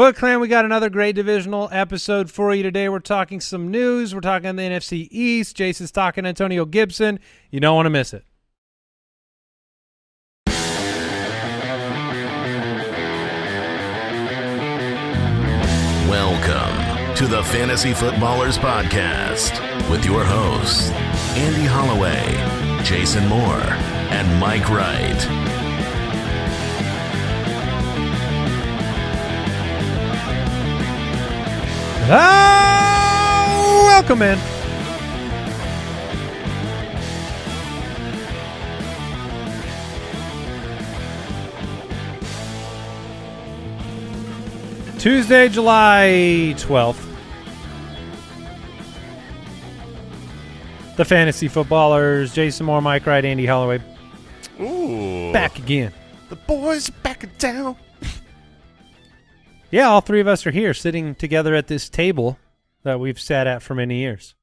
Foot Clan, we got another great divisional episode for you today. We're talking some news. We're talking the NFC East. Jason's talking Antonio Gibson. You don't want to miss it. Welcome to the Fantasy Footballers Podcast with your hosts, Andy Holloway, Jason Moore, and Mike Wright. Ah, welcome in. Tuesday, July 12th. The Fantasy Footballers, Jason Moore, Mike Wright, Andy Holloway, Ooh. back again. The boys back in town. Yeah, all three of us are here sitting together at this table that we've sat at for many years.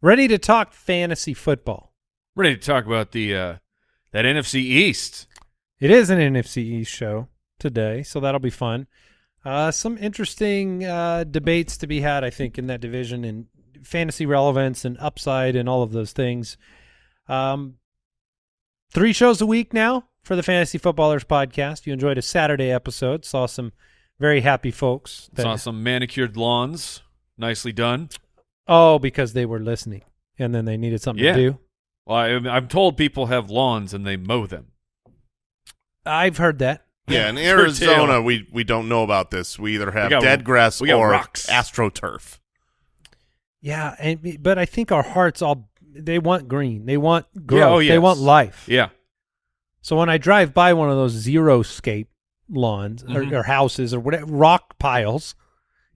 Ready to talk fantasy football. Ready to talk about the uh, that NFC East. It is an NFC East show today, so that'll be fun. Uh, some interesting uh, debates to be had, I think, in that division and fantasy relevance and upside and all of those things. Um, three shows a week now for the Fantasy Footballers podcast. You enjoyed a Saturday episode, saw some very happy folks. That, Saw some manicured lawns, nicely done. oh, because they were listening and then they needed something Yeah. to do. Well, I, I'm told people have lawns and they mow them. I've heard that. Yeah, in Arizona, we we don't know about this. We either have got- dead grass we or rocks. astroturf. Yeah, and but I think our hearts all they want green. They want growth. Yeah, oh, They want life. Yeah, So when I drive by one of those zero scape lawns Mhm. or, or houses or whatever rock piles,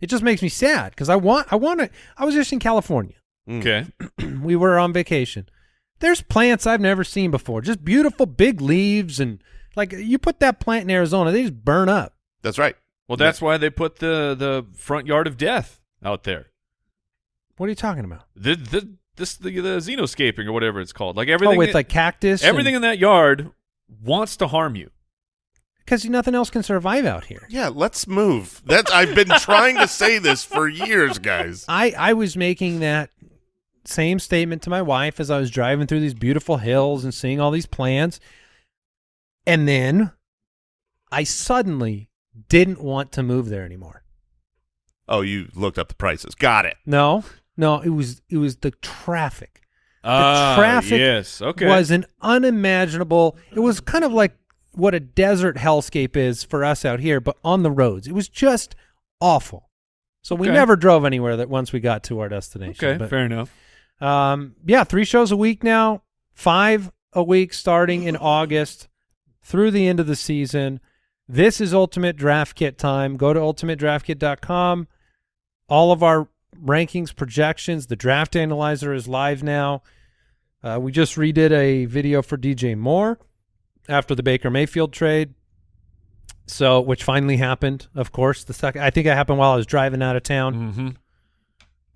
it just makes me sad because I want I want to. I was just in California. Mm. okay. we were on vacation. There's plants I've never seen before. Just beautiful big leaves and like you put that plant in Arizona, they just burn up. That's right. Well, that's why they put the the front yard of death out there. What are you talking about? The the this the, the xenoscaping or whatever it's called. Like everything oh, with like cactus. everything in that yard wants to harm you. Because nothing else can survive out here. Yeah, let's move. That I've been trying to say this for years, guys. I I was making that same statement to my wife as I was driving through these beautiful hills and seeing all these plants. And then I suddenly didn't want to move there anymore. Oh, you looked up the prices. Got it. No. No, it was it was the traffic. Ah, traffic yes, okay. Was an unimaginable it was kind of like what a desert hellscape is for us out here, but on the roads. It was just awful. So we Okay. never drove anywhere that once we got to our destination. okay, but- fair enough. Um, yeah, three shows a week now, five a week starting in August through the end of the season. This is Ultimate Draft Kit time. Go to ultimatedraftkit.com. All of our rankings, projections, the draft analyzer is live now. Uh, we just redid a video for DJ Moore after the Baker Mayfield trade. So, which finally happened, of course. The second, I think it happened while I was driving out of town. Mm-hmm.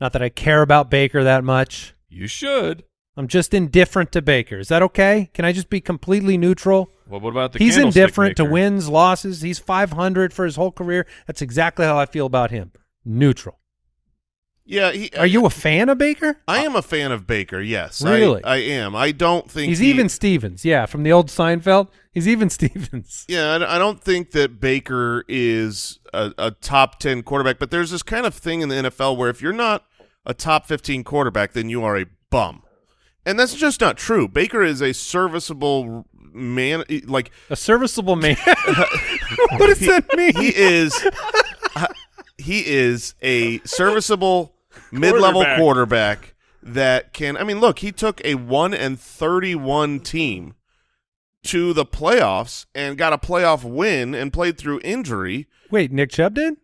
Not that I care about Baker that much. You should. I'm just indifferent to Baker. Is that okay? Can I just be completely neutral? Well, what about the He's indifferent to wins, losses. He's 500 for his whole career. That's exactly how I feel about him. Neutral. Yeah, he, Are you uh, a fan of Baker? I am a fan of Baker. Yes, Really? I, am. I don't think He's he- even Stevens. Yeah, from the old Seinfeld. He's even Stevens. Yeah, I I don't think that Baker is a, a top 10 quarterback, but there's this kind of thing in the NFL where if you're not a top 15 quarterback, then you are a bum. And that's just not true. Baker is a serviceable man. Like, A serviceable man. what does that mean? he is he is a serviceable mid-level Quarterback. quarterback that can I mean look he took a 1 and 31 team to the playoffs and got a playoff win and played through injury Wait, Nick Chubb did?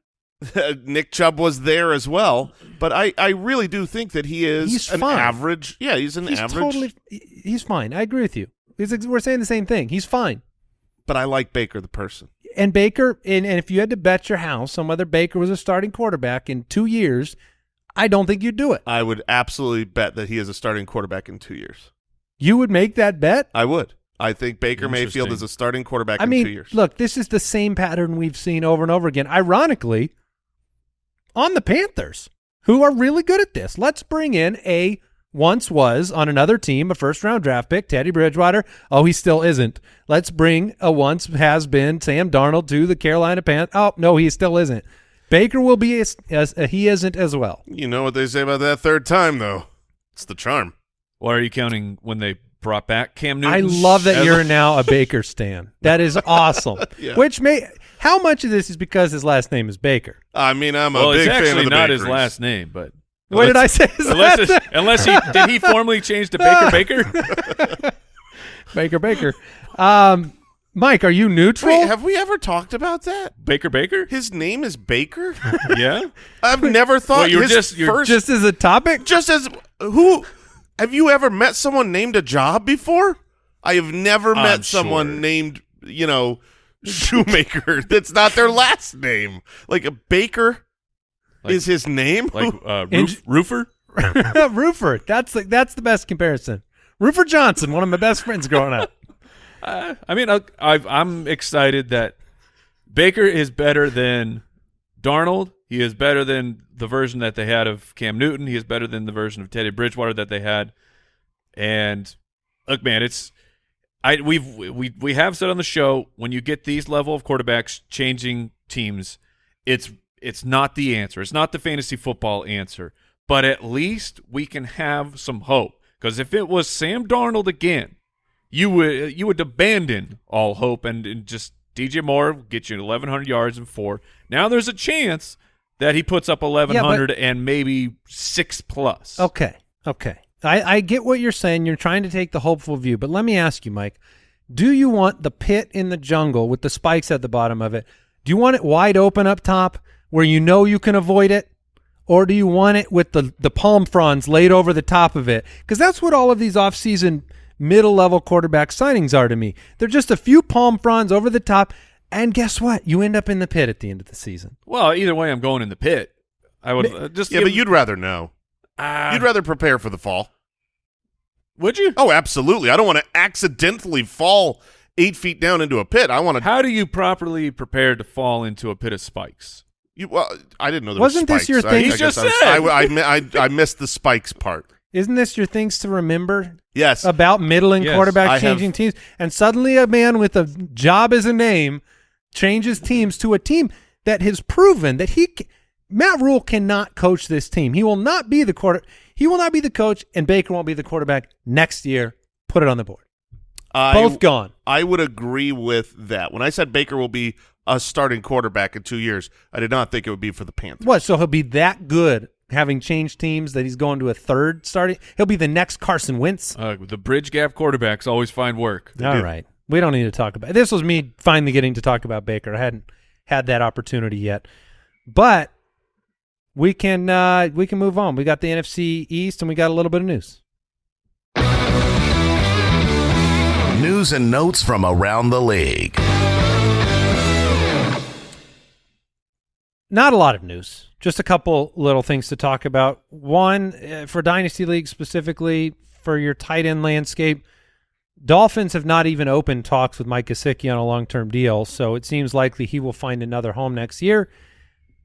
Nick Chubb was there as well but I I really do think that he is He's an fine. average yeah he's an He's average totally. He's fine. I agree with you. He's, we're saying the same thing. He's fine. but I like Baker the person And Baker, and, and if you had to bet your house on whether Baker was a starting quarterback in two years, I don't think you'd do it. I would absolutely bet that he is a starting quarterback in 2 years You would make that bet? I would I think Baker Mayfield is a starting quarterback I in mean, two years. look, this is the same pattern we've seen over and over again. Ironically, on the Panthers, who are really good at this. Let's bring in a once was on another team a first round draft pick, Teddy Bridgewater. Oh, he still isn't. Let's bring a once has been Sam Darnold to the Carolina Panthers. Oh, no, he still isn't. Baker will be as, as uh, he isn't as well. you know what they say about that third time, though. It's the charm. Why are you counting when they brought back Cam Newton? I love that you're now a Baker stan. That is awesome. Yeah. Which may how much of this is because his last name is Baker? I mean, I'm a Well, big it's fan of actually the not his last name, but What did I say? His unless last it's, unless he did he formally change to Baker Baker? Baker Baker. Um, Mike, are you neutral? Wait, have we ever talked about that? Baker Baker? His name is Baker. Yeah. I've never thought Well, you're his just- you're first Just as a topic? just as who have you ever met someone named a job before? I have never met I'm someone sure. named, you know, Shoemaker. That's not their last name. Like a Baker Like- is his name. Like Who- uh, Eng- roof, roofer? Roofer. That's the, that's the best comparison. Roofer Johnson, one of my best friends growing up. Uh, I mean, I, I'm excited that Baker is better than Darnold. He is better than the version that they had of Cam Newton. He is better than the version of Teddy Bridgewater that they had. And look, man, it's I we've we we have said on the show when you get these level of quarterbacks changing teams, it's it's not the answer. It's not the fantasy football answer. But at least we can have some hope. Because if it was Sam Darnold again, you would you would abandon all hope and, and just DJ Moore get you 1,100 yards and four. Now there's a chance that he puts up 1,100 and maybe six plus. Okay. Okay. I, I get what you're saying. You're trying to take the hopeful view, but let me ask you, Mike. Do you want the pit in the jungle with the spikes at the bottom of it? Do you want it wide open up top where you know you can avoid it? Or do you want it with the, the palm fronds laid over the top of it? Because that's what all of these offseason middle level quarterback signings are to me. They're just a few palm fronds over the top. And guess what? You end up in the pit at the end of the season. Well, either way, I'm going in the pit. I would uh, just yeah, give- but you'd rather know. Ah, You'd rather prepare for the fall. would you? Oh, absolutely. I don't want to accidentally fall eight feet down into a pit. I want to. How do you properly prepare to fall into a pit of spikes? You, well, I didn't know there Wasn't was this your thing? I, He just I was- said. I, I, I, I missed the spikes part. Isn't this your things to remember Yes. about middling Yes, quarterback I changing have- teams, and suddenly a man with a job as a name changes teams to a team that has proven that he Matt Rhule cannot coach this team. He will not be the quarter. He will not be the coach, and Baker won't be the quarterback next year. Put it on the board. I, Both gone. I would agree with that. When I said Baker will be a starting quarterback in two years, I did not think it would be for the Panthers. What? So he'll be that good, having changed teams, that he's going to a third starting. He'll be the next Carson Wentz. Uh, the bridge gap quarterbacks always find work. All do. right. We don't need to talk about this was me finally getting to talk about Baker. I hadn't had that opportunity yet. But we can uh we can move on. We got the NFC East and we got a little bit of news. News and notes from around the league. Not a lot of news. Just a couple little things to talk about. One, uh, for Dynasty League specifically, for your tight end landscape, Dolphins have not even opened talks with Mike Gesicki on a long-term deal, so it seems likely he will find another home next year.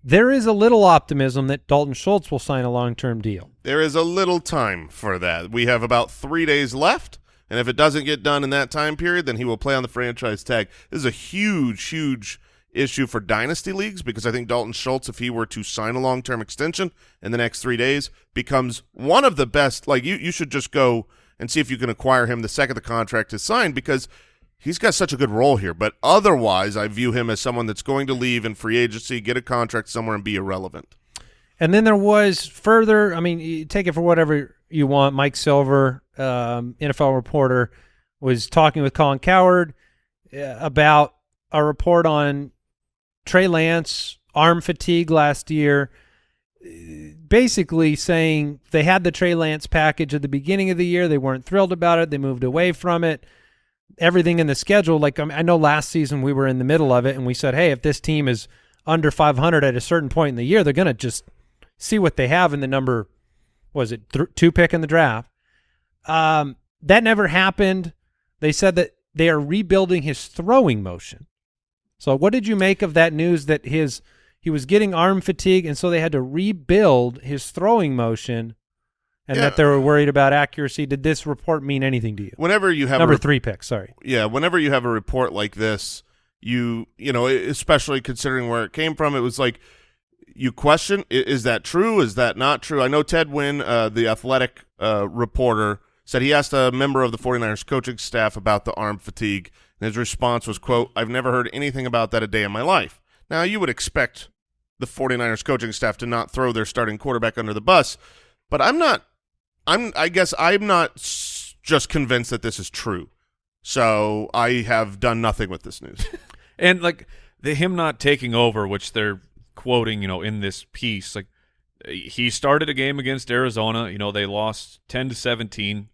There is a little optimism that Dalton Schultz will sign a long-term deal. There is a little time for that. We have about three days left, and if it doesn't get done in that time period, then he will play on the franchise tag. This is a huge, huge issue for dynasty leagues because I think Dalton Schultz, if he were to sign a long-term extension in the next three days, becomes one of the best. Like you, you should just go and see if you can acquire him the second the contract is signed because he's got such a good role here. But otherwise, I view him as someone that's going to leave in free agency, get a contract somewhere, and be irrelevant. And then there was further. I mean, take it for whatever you want. Mike Silver, um, NFL reporter, was talking with Colin Cowherd uh, about a report on Trey Lance arm fatigue last year. Basically saying they had the Trey Lance package at the beginning of the year. They weren't thrilled about it. They moved away from it. Everything in the schedule, like I, know last season we were in the middle of it and we said, hey, if this team is under 500 at a certain point in the year, they're going to just see what they have in the number was it two pick in the draft um that never happened they said that they are rebuilding his throwing motion. So what did you make of that news that his he was getting arm fatigue and so they had to rebuild his throwing motion and Yeah. that they were worried about accuracy? Did this report mean anything to you? Whenever you have Number 3 pick, sorry. yeah, whenever you have a report like this, you you know, especially considering where it came from, it was like you question: is that true? Is that not true? I know Ted Nguyen, uh, the athletic uh, reporter, said he asked a member of the 49ers coaching staff about the arm fatigue, and his response was, "quote I've never heard anything about that a day in my life." Now you would expect the 49ers coaching staff to not throw their starting quarterback under the bus, but I'm not. I'm. I guess I'm not just convinced that this is true. So I have done nothing with this news. And like the him not taking over, which they're quoting, you know, in this piece, like he started a game against Arizona. You know, they lost ten to seventeen.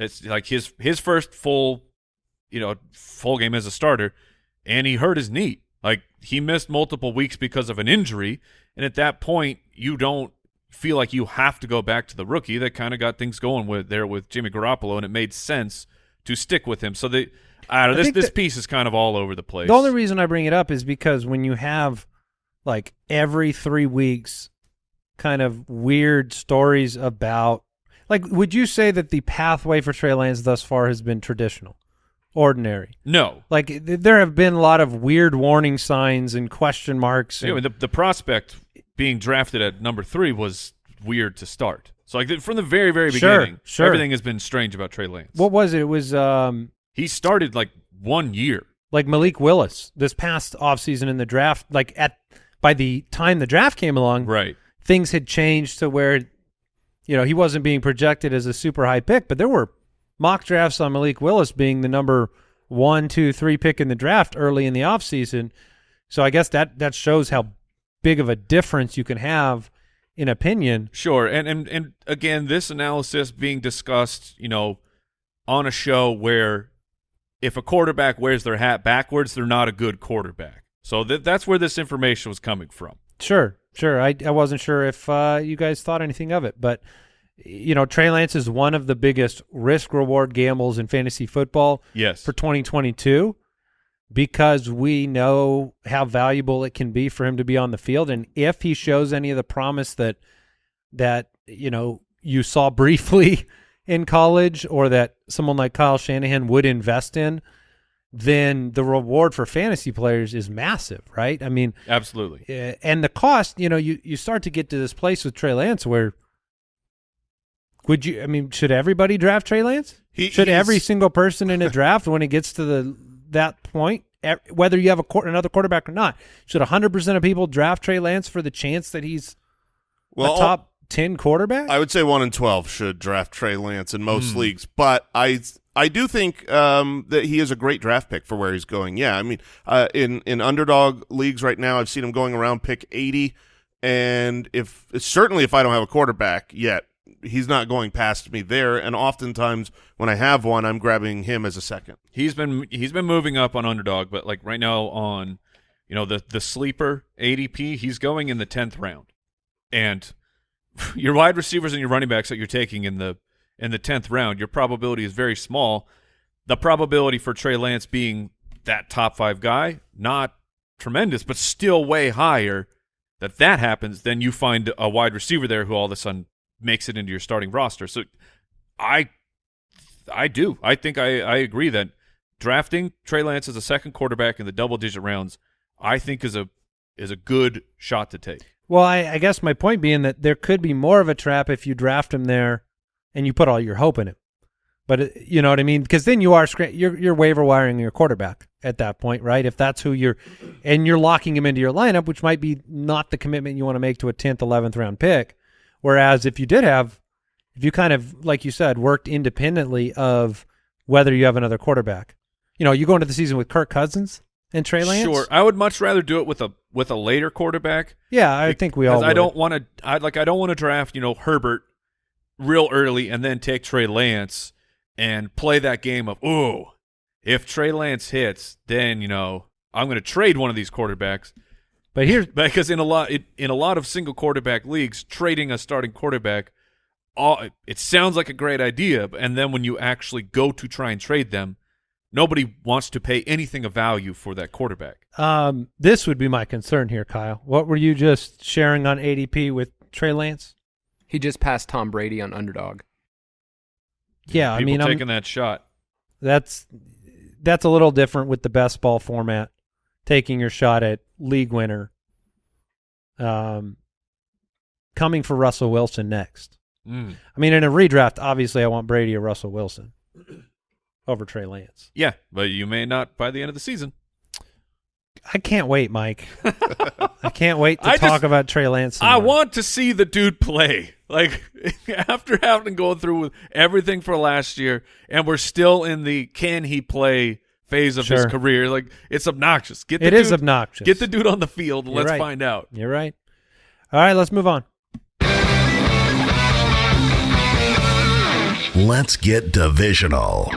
It's like his his first full, you know, full game as a starter, and he hurt his knee. Like he missed multiple weeks because of an injury, and at that point, you don't feel like you have to go back to the rookie that kind of got things going with there with Jimmy Garoppolo, and it made sense to stick with him. So they, I don't know. I This this piece is kind of all over the place. The only reason I bring it up is because when you have like every three weeks kind of weird stories about like would you say that the pathway for Trey Lance thus far has been traditional? Ordinary. no. Like th- there have been a lot of weird warning signs and question marks. Yeah, and- mean, the the prospect being drafted at number three was weird to start. So like from the very very Sure, beginning, sure. everything has been strange about Trey Lance. what was it? It was um he started like one year. like Malik Willis this past offseason in the draft like at by the time the draft came along Right. things had changed to where you know he wasn't being projected as a super high pick but there were mock drafts on Malik Willis being the number one two three pick in the draft early in the offseason so I guess that that shows how big of a difference you can have in opinion Sure, and and and again, this analysis being discussed, you know, on a show where if a quarterback wears their hat backwards, they're not a good quarterback. So th- that's where this information was coming from. Sure, sure. I I wasn't sure if uh, you guys thought anything of it, but you know, Trey Lance is one of the biggest risk reward gambles in fantasy football Yes. for 2022 because we know how valuable it can be for him to be on the field and if he shows any of the promise that that you know you saw briefly in college or that someone like Kyle Shanahan would invest in then the reward for fantasy players is massive, right? I mean, Absolutely. uh, and the cost, you know, you you start to get to this place with Trey Lance where would you? I mean, should everybody draft Trey Lance? He- should every single person in a draft when it gets to the that point, e- whether you have a quar- another quarterback or not, should hundred percent of people draft Trey Lance for the chance that he's Well, a top ten quarterback? I would say one in twelve should draft Trey Lance in most leagues, but I I do think um, that he is a great draft pick for where he's going. Yeah, I mean, uh, in in underdog leagues right now, I've seen him going around pick eighty, and if certainly if I don't have a quarterback yet, he's not going past me there. And oftentimes when I have one, I'm grabbing him as a second. He's been he's been moving up on underdog, but like right now on you know the the sleeper ADP, he's going in the tenth round, and your wide receivers and your running backs that you're taking in the in the tenth round, your probability is very small. The probability for Trey Lance being that top five guy, not tremendous, but still way higher. That that happens, then you find a wide receiver there who all of a sudden makes it into your starting roster. So, I I do. I think I, I agree that drafting Trey Lance as a second quarterback in the double digit rounds, I think is a is a good shot to take. Well, I, I guess my point being that there could be more of a trap if you draft him there and you put all your hope in him. But it, you know what I mean? Because then you are scra- you're you're waiver wiring your quarterback at that point, right? If that's who you're, and you're locking him into your lineup, which might be not the commitment you want to make to a tenth, eleventh round pick. Whereas if you did have, if you kind of like you said worked independently of whether you have another quarterback, you know, you go into the season with Kirk Cousins and Trey Lance. Sure, I would much rather do it with a with a later quarterback. Yeah, I think we all. I would. don't want to. I like. I don't want to draft you know Herbert real early and then take Trey Lance and play that game of ooh, if Trey Lance hits, then you know I'm going to trade one of these quarterbacks. But here's because in a lot it, in a lot of single quarterback leagues, trading a starting quarterback, all it sounds like a great idea, and then when you actually go to try and trade them, nobody wants to pay anything of value for that quarterback. Um, this would be my concern here, Kyle. What were you just sharing on ADP with Trey Lance? He just passed Tom Brady on underdog. Yeah, I People mean, I'm- taking that shot. That's that's a little different with the best ball format, taking your shot at league winner. Um, coming for Russell Wilson next. Mm. I mean, in a redraft, obviously, I want Brady or Russell Wilson over Trey Lance. Yeah, but you may not by the end of the season. I can't wait, Mike. I can't wait to I talk just- about Trey Lance. some I want to see the dude play. Like after having to go through with everything for last year, and we're still in the can he play phase of his career. Like it's obnoxious. Get the It is dude, obnoxious. Get the dude on the field. and You're let's right. find out. You're right. All right, let's move on. Let's get divisional.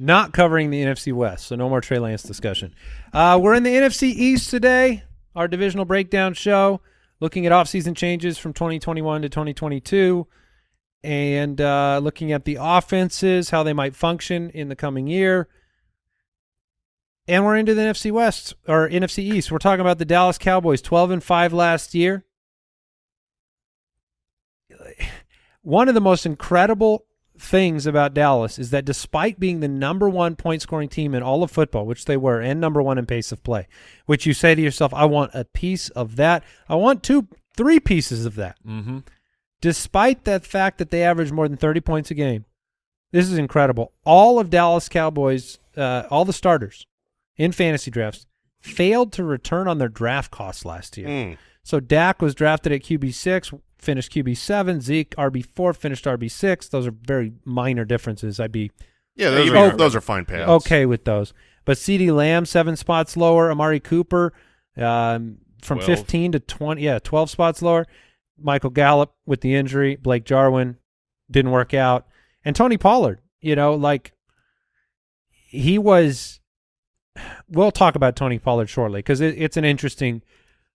Not covering the NFC West, so no more Trey Lance discussion. Uh, we're in the NFC East today, our divisional breakdown show, looking at offseason changes from 2021 to 2022 and uh, looking at the offenses, how they might function in the coming year. And we're into the NFC West or NFC East. We're talking about the Dallas Cowboys, 12 and 5 last year. One of the most incredible things about Dallas is that despite being the number one point scoring team in all of football, which they were, and number one in pace of play, which you say to yourself, I want a piece of that. I want two, three pieces of that. Mm-hmm. Despite that fact that they average more than 30 points a game, this is incredible. All of Dallas Cowboys, uh, all the starters in fantasy drafts, failed to return on their draft costs last year. Mm. So Dak was drafted at QB six, finished QB seven. Zeke RB four, finished RB six. Those are very minor differences. I'd be Yeah, those are may- those are fine payouts. okay with those. But CeeDee Lamb seven spots lower. Amari Cooper um, from 12. fifteen to twenty. Yeah, twelve spots lower. Michael Gallup with the injury. Blake Jarwin didn't work out, and Tony Pollard. You know, like he was. We'll talk about Tony Pollard shortly because it, it's an interesting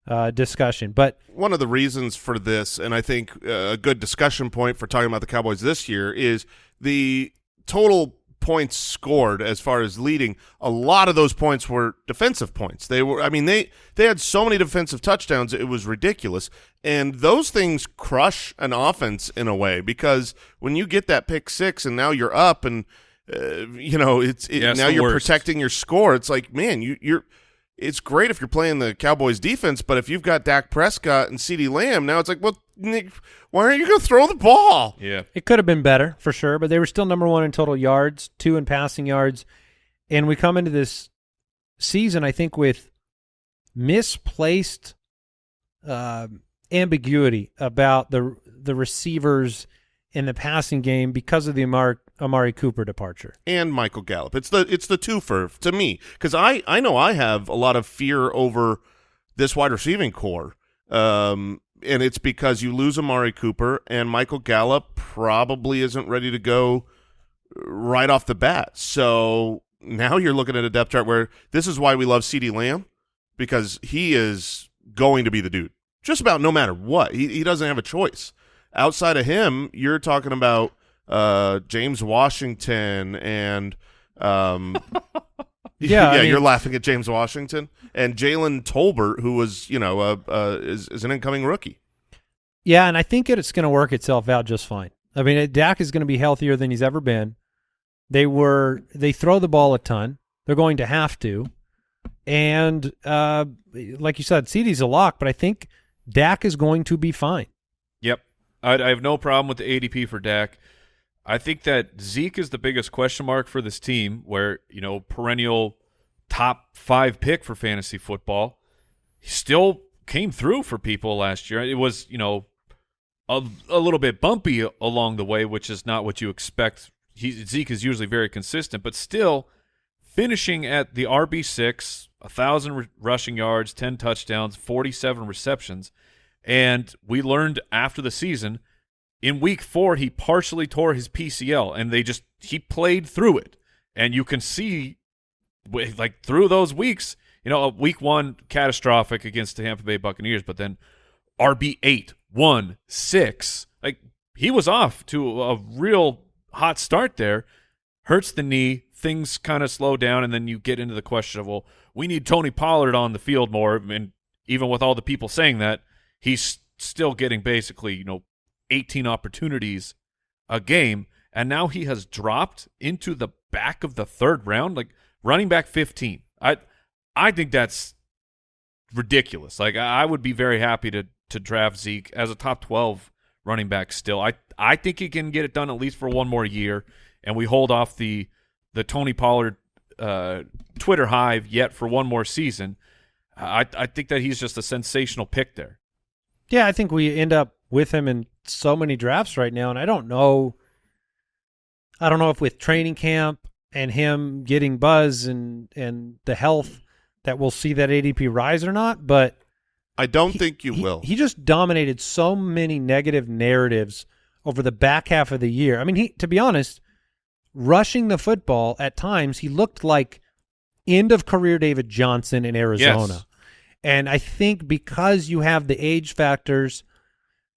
uh, discussion. But one of the reasons for this, and I think uh, a good discussion point for talking about the Cowboys this year, is the total points scored as far as leading. A lot of those points were defensive points. They were, I mean, they they had so many defensive touchdowns, it was ridiculous. And those things crush an offense in a way because when you get that pick six and now you're up and uh, you know it's it, Yeah, it's now you're worst. protecting your score. It's like man, you you're it's great if you're playing the Cowboys defense, but if you've got Dak Prescott and CeeDee Lamb, now it's like, well, Nick, why aren't you going to throw the ball? Yeah. It could have been better for sure, but they were still number one in total yards, two in passing yards, and we come into this season, I think, with misplaced uh, ambiguity about the the receivers in the passing game because of the Amari, Amari Cooper departure. And Michael Gallup. It's the it's the twofer to me because I I know I have a lot of fear over this wide receiving core, um, and it's because you lose Amari Cooper and Michael Gallup probably isn't ready to go right off the bat. So now you're looking at a depth chart where this is why we love CeeDee Lamb because he is going to be the dude just about no matter what. He he doesn't have a choice. Outside of him, you're talking about uh, James Washington and um, Yeah, I yeah, mean- you're laughing at James Washington and Jalen Tolbert, who was you know uh, uh, is is an incoming rookie. Yeah, and I think it's going to work itself out just fine. I mean, Dak is going to be healthier than he's ever been. They were they throw the ball a ton. They're going to have to, and uh, like you said, CeeDee's a lock, but I think Dak is going to be fine. Yep. I, I have no problem with the ADP for Dak. I think that Zeke is the biggest question mark for this team, where, you know, perennial top five pick for fantasy football. He still came through for people last year. It was, you know, a, a little bit bumpy along the way, which is not what you expect. He, Zeke is usually very consistent, but still finishing at the RB6, 1,000 r- rushing yards, 10 touchdowns, 47 receptions. And we learned after the season, in week four, he partially tore his PCL, and they just he played through it. And you can see, like through those weeks, you know, a week one catastrophic against the Tampa Bay Buccaneers, but then RB eight, one, six, like he was off to a real hot start there, hurts the knee, things kind of slow down, and then you get into the question of, well, we need Tony Pollard on the field more. And even with all the people saying that, he's still getting basically, you know, 18 opportunities a game. And now he has dropped into the back of the third round, like running back 15. I I think that's ridiculous. Like I would be very happy to to draft Zeke as a top 12 running back still. I I think he can get it done at least for one more year and we hold off the the Tony Pollard uh, Twitter hive yet for one more season. I I think that he's just a sensational pick there. Yeah, I think we end up with him in so many drafts right now, and I don't know. I don't know if with training camp and him getting buzz and and the health that we'll see that ADP rise or not, but I don't he- think you he- will. He just dominated so many negative narratives over the back half of the year. I mean, he to be honest, rushing the football at times, he looked like end of career David Johnson in Arizona. Yes. And I think because you have the age factors,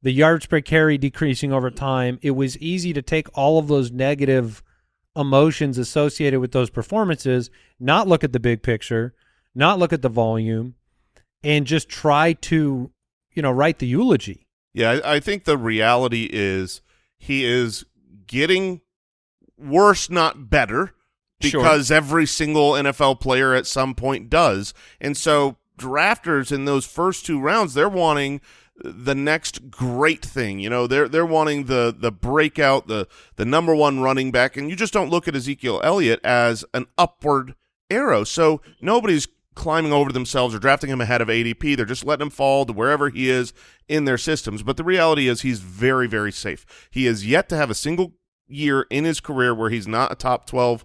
the yards per carry decreasing over time, it was easy to take all of those negative emotions associated with those performances, not look at the big picture, not look at the volume, and just try to, you know, write the eulogy. Yeah, I, I think the reality is he is getting worse, not better, Sure. because every single NFL player at some point does. And so drafters in those first two rounds, they're wanting the next great thing. You know, they're they're wanting the the breakout, the the number one running back, and you just don't look at Ezekiel Elliott as an upward arrow. So nobody's climbing over themselves or drafting him ahead of ADP. They're just letting him fall to wherever he is in their systems. But the reality is he's very, very safe. He has yet to have a single year in his career where he's not a top 12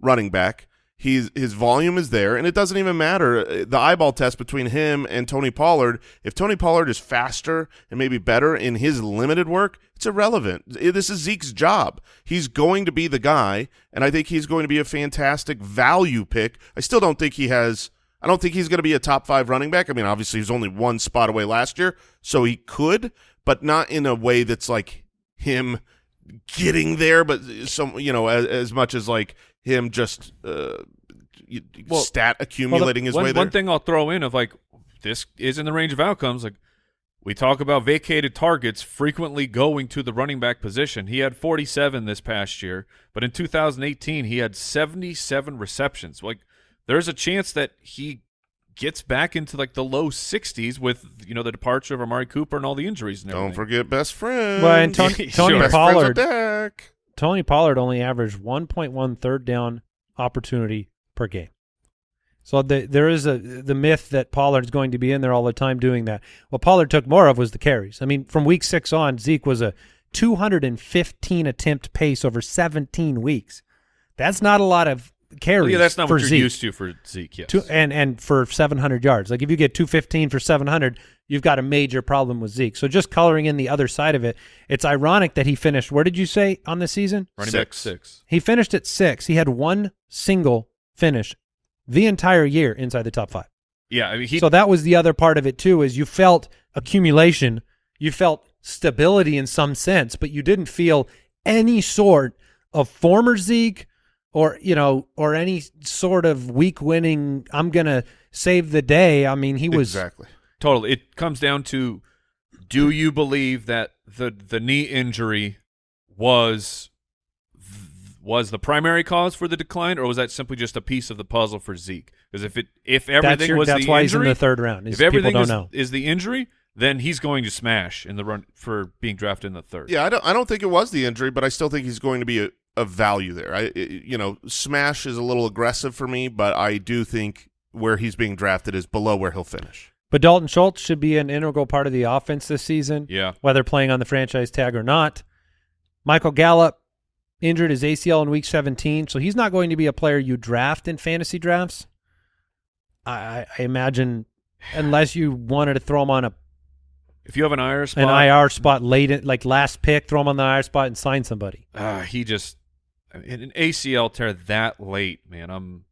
running back. He's his volume is there, and it doesn't even matter uh, the eyeball test between him and Tony Pollard. If Tony Pollard is faster and maybe better in his limited work, it's irrelevant. This is Zeke's job. He's going to be the guy, and I think he's going to be a fantastic value pick. I still don't think he has. I don't think he's going to be a top five running back. I mean, obviously, he's only one spot away last year, so he could, but not in a way that's like him getting there, but some you know as, as much as like him just uh, Well- stat accumulating his one, way there. one thing I'll throw in of like this is in the range of outcomes. Like we talk about vacated targets frequently going to the running back position. He had 47 this past year, but in 2018 he had 77 receptions. Like there's a chance that he gets back into like the low 60s with you know the departure of Amari Cooper and all the injuries and Don't forget best friend. Well, and Tony, Tony best Pollard, friends with Dak. Tony Pollard only averaged 1.1 third down opportunity per game. So the, there is a the myth that Pollard's going to be in there all the time doing that. What Pollard took more of was the carries. I mean, from week six on, Zeke was a 215 attempt pace over 17 weeks. That's not a lot of carries. Well, yeah, that's not for what you're Zeke. used to for Zeke. Yes. Two, and and for 700 yards. Like if you get 215 for 700, you've got a major problem with Zeke. So just coloring in the other side of it, it's ironic that he finished. Where did you say on the season? running back Six. six. He finished at six. He had one single finish the entire year inside the top five. Yeah, I mean he so that was the other part of it too. Is you felt accumulation, you felt stability in some sense, but you didn't feel any sort of former Zeke or you know or any sort of week winning. I'm gonna save the day. I mean, he was exactly. Totally. It comes down to do you believe that the the knee injury was was the primary cause for the decline or was that simply just a piece of the puzzle for Zeke? Because if it if that's, everything your, was that's the why injury, he's in the third round. Is if everything people don't is, know. is the injury, then he's going to smash in the run for being drafted in the third. Yeah, I don't. I don't think it was the injury, but I still think he's going to be a, a value there. I, I- you know, smash is a little aggressive for me, but I do think where he's being drafted is below where he'll finish. But Dalton Schultz should be an integral part of the offense this season. Yeah. whether playing on the franchise tag or not. Michael Gallup injured his ACL in week 17, so he's not going to be a player you draft in fantasy drafts. I, I- imagine unless you wanted to throw him on a If you have an IR spot, an IR spot late, in, like last pick, throw him on the IR spot and sign somebody. ah, he just an ACL tear that late, man. I'm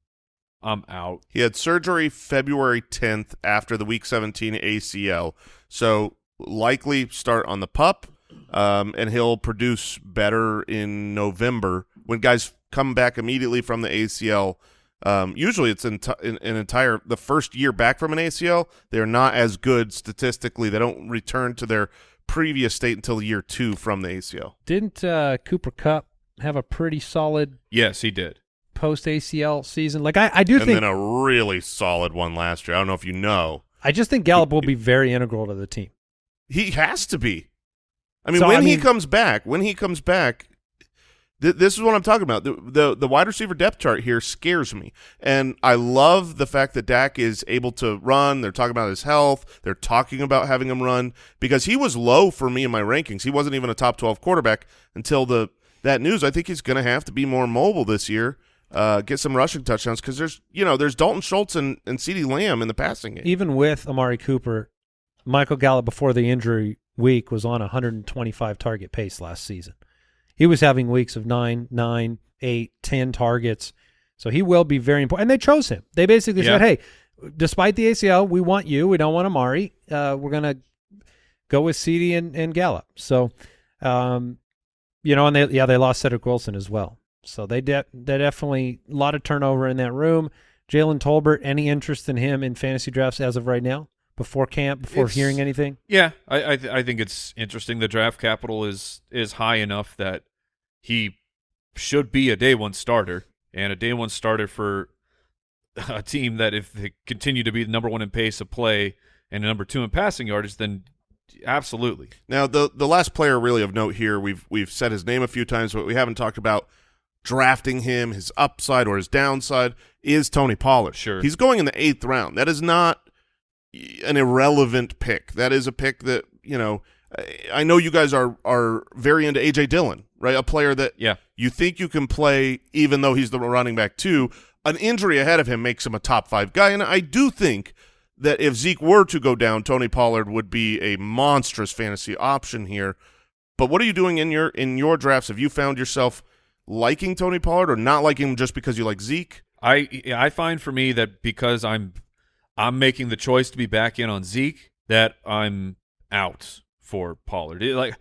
I'm out. He had surgery February 10th after the Week 17 ACL, so likely start on the pup. um, and he'll produce better in November when guys come back immediately from the ACL. Um, usually, it's an, an entire the first year back from an ACL. They're not as good statistically. They don't return to their previous state until year two from the ACL. Didn't uh, Cooper Kupp have a pretty solid Yes, he did. Post ACL season? Like I, I do and think then a really solid one last year. I don't know if you know. I just think Gallup will be very integral to the team. He has to be. I mean, So, when I he comes back, when he comes back, th- this is what I'm talking about. The, the the wide receiver depth chart here scares me, and I love the fact that Dak is able to run. They're talking about his health. They're talking about having him run because he was low for me in my rankings. He wasn't even a top 12 quarterback until the that news. I think he's going to have to be more mobile this year. Uh, get some rushing touchdowns because there's you know there's Dalton Schultz and and CeeDee Lamb in the passing game. Even with Amari Cooper, Michael Gallup before the injury week was on a 125 target pace last season. He was having weeks of nine, nine, eight, ten targets. So he will be very important. And they chose him. They basically Yeah. said, "Hey, despite the ACL, we want you. We don't want Amari. Uh, we're gonna go with CeeDee and, and Gallup." So, um, you know, and they yeah they lost Cedric Wilson as well. So they de- they definitely a lot of turnover in that room. Jalen Tolbert, any interest in him in fantasy drafts as of right now? Before camp, before It's- hearing anything? Yeah, I I, th- I think it's interesting. The draft capital is is high enough that he should be a day one starter and a day one starter for a team that if they continue to be the number one in pace of play and number two in passing yardage, then absolutely. Now, the the last player really of note here, we've we've said his name a few times, but we haven't talked about drafting him, his upside or his downside, is Tony Pollard. Sure. He's going in the eighth round. That is not an irrelevant pick. That is a pick that, you know, I- know you guys are are very into A.J. Dillon, right? A player that Yeah. you think you can play even though he's the running back too. An injury ahead of him makes him a top five guy, and I do think that if Zeke were to go down, Tony Pollard would be a monstrous fantasy option here. But what are you doing in your in your drafts? Have you found yourself liking Tony Pollard or not liking him just because you like Zeke? I I find for me that because I'm I'm making the choice to be back in on Zeke that I'm out for Pollard. It- like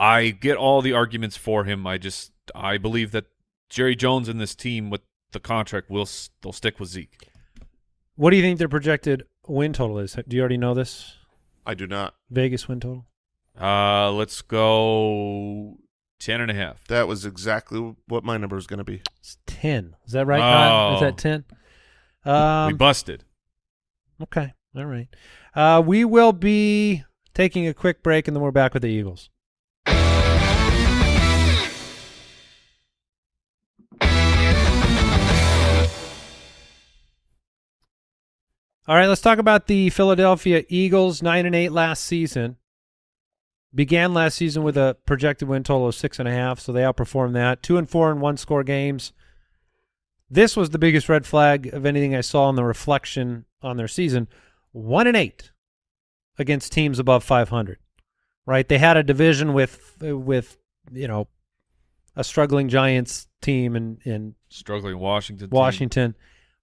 I get all the arguments for him. I just I believe that Jerry Jones and this team with the contract will they'll stick with Zeke. What do you think their projected win total is? Do you already know this? I do not. Vegas win total? Uh, let's go ten and a half. That was exactly what my number was going to be. It's 10. Is that right, Kyle? Is Oh. that 10? we Um, busted. okay. All right. Uh, we will be taking a quick break, and then we're back with the Eagles. All right, let's talk about the Philadelphia Eagles. Nine and eight last season. Began last season with a projected win total of six and a half, so they outperformed that. Two and four in one score games. This was the biggest red flag of anything I saw in the reflection on their season. One and eight against teams above 500. Right? They had a division with with you know a struggling Giants team and in Struggling Washington. team. Washington,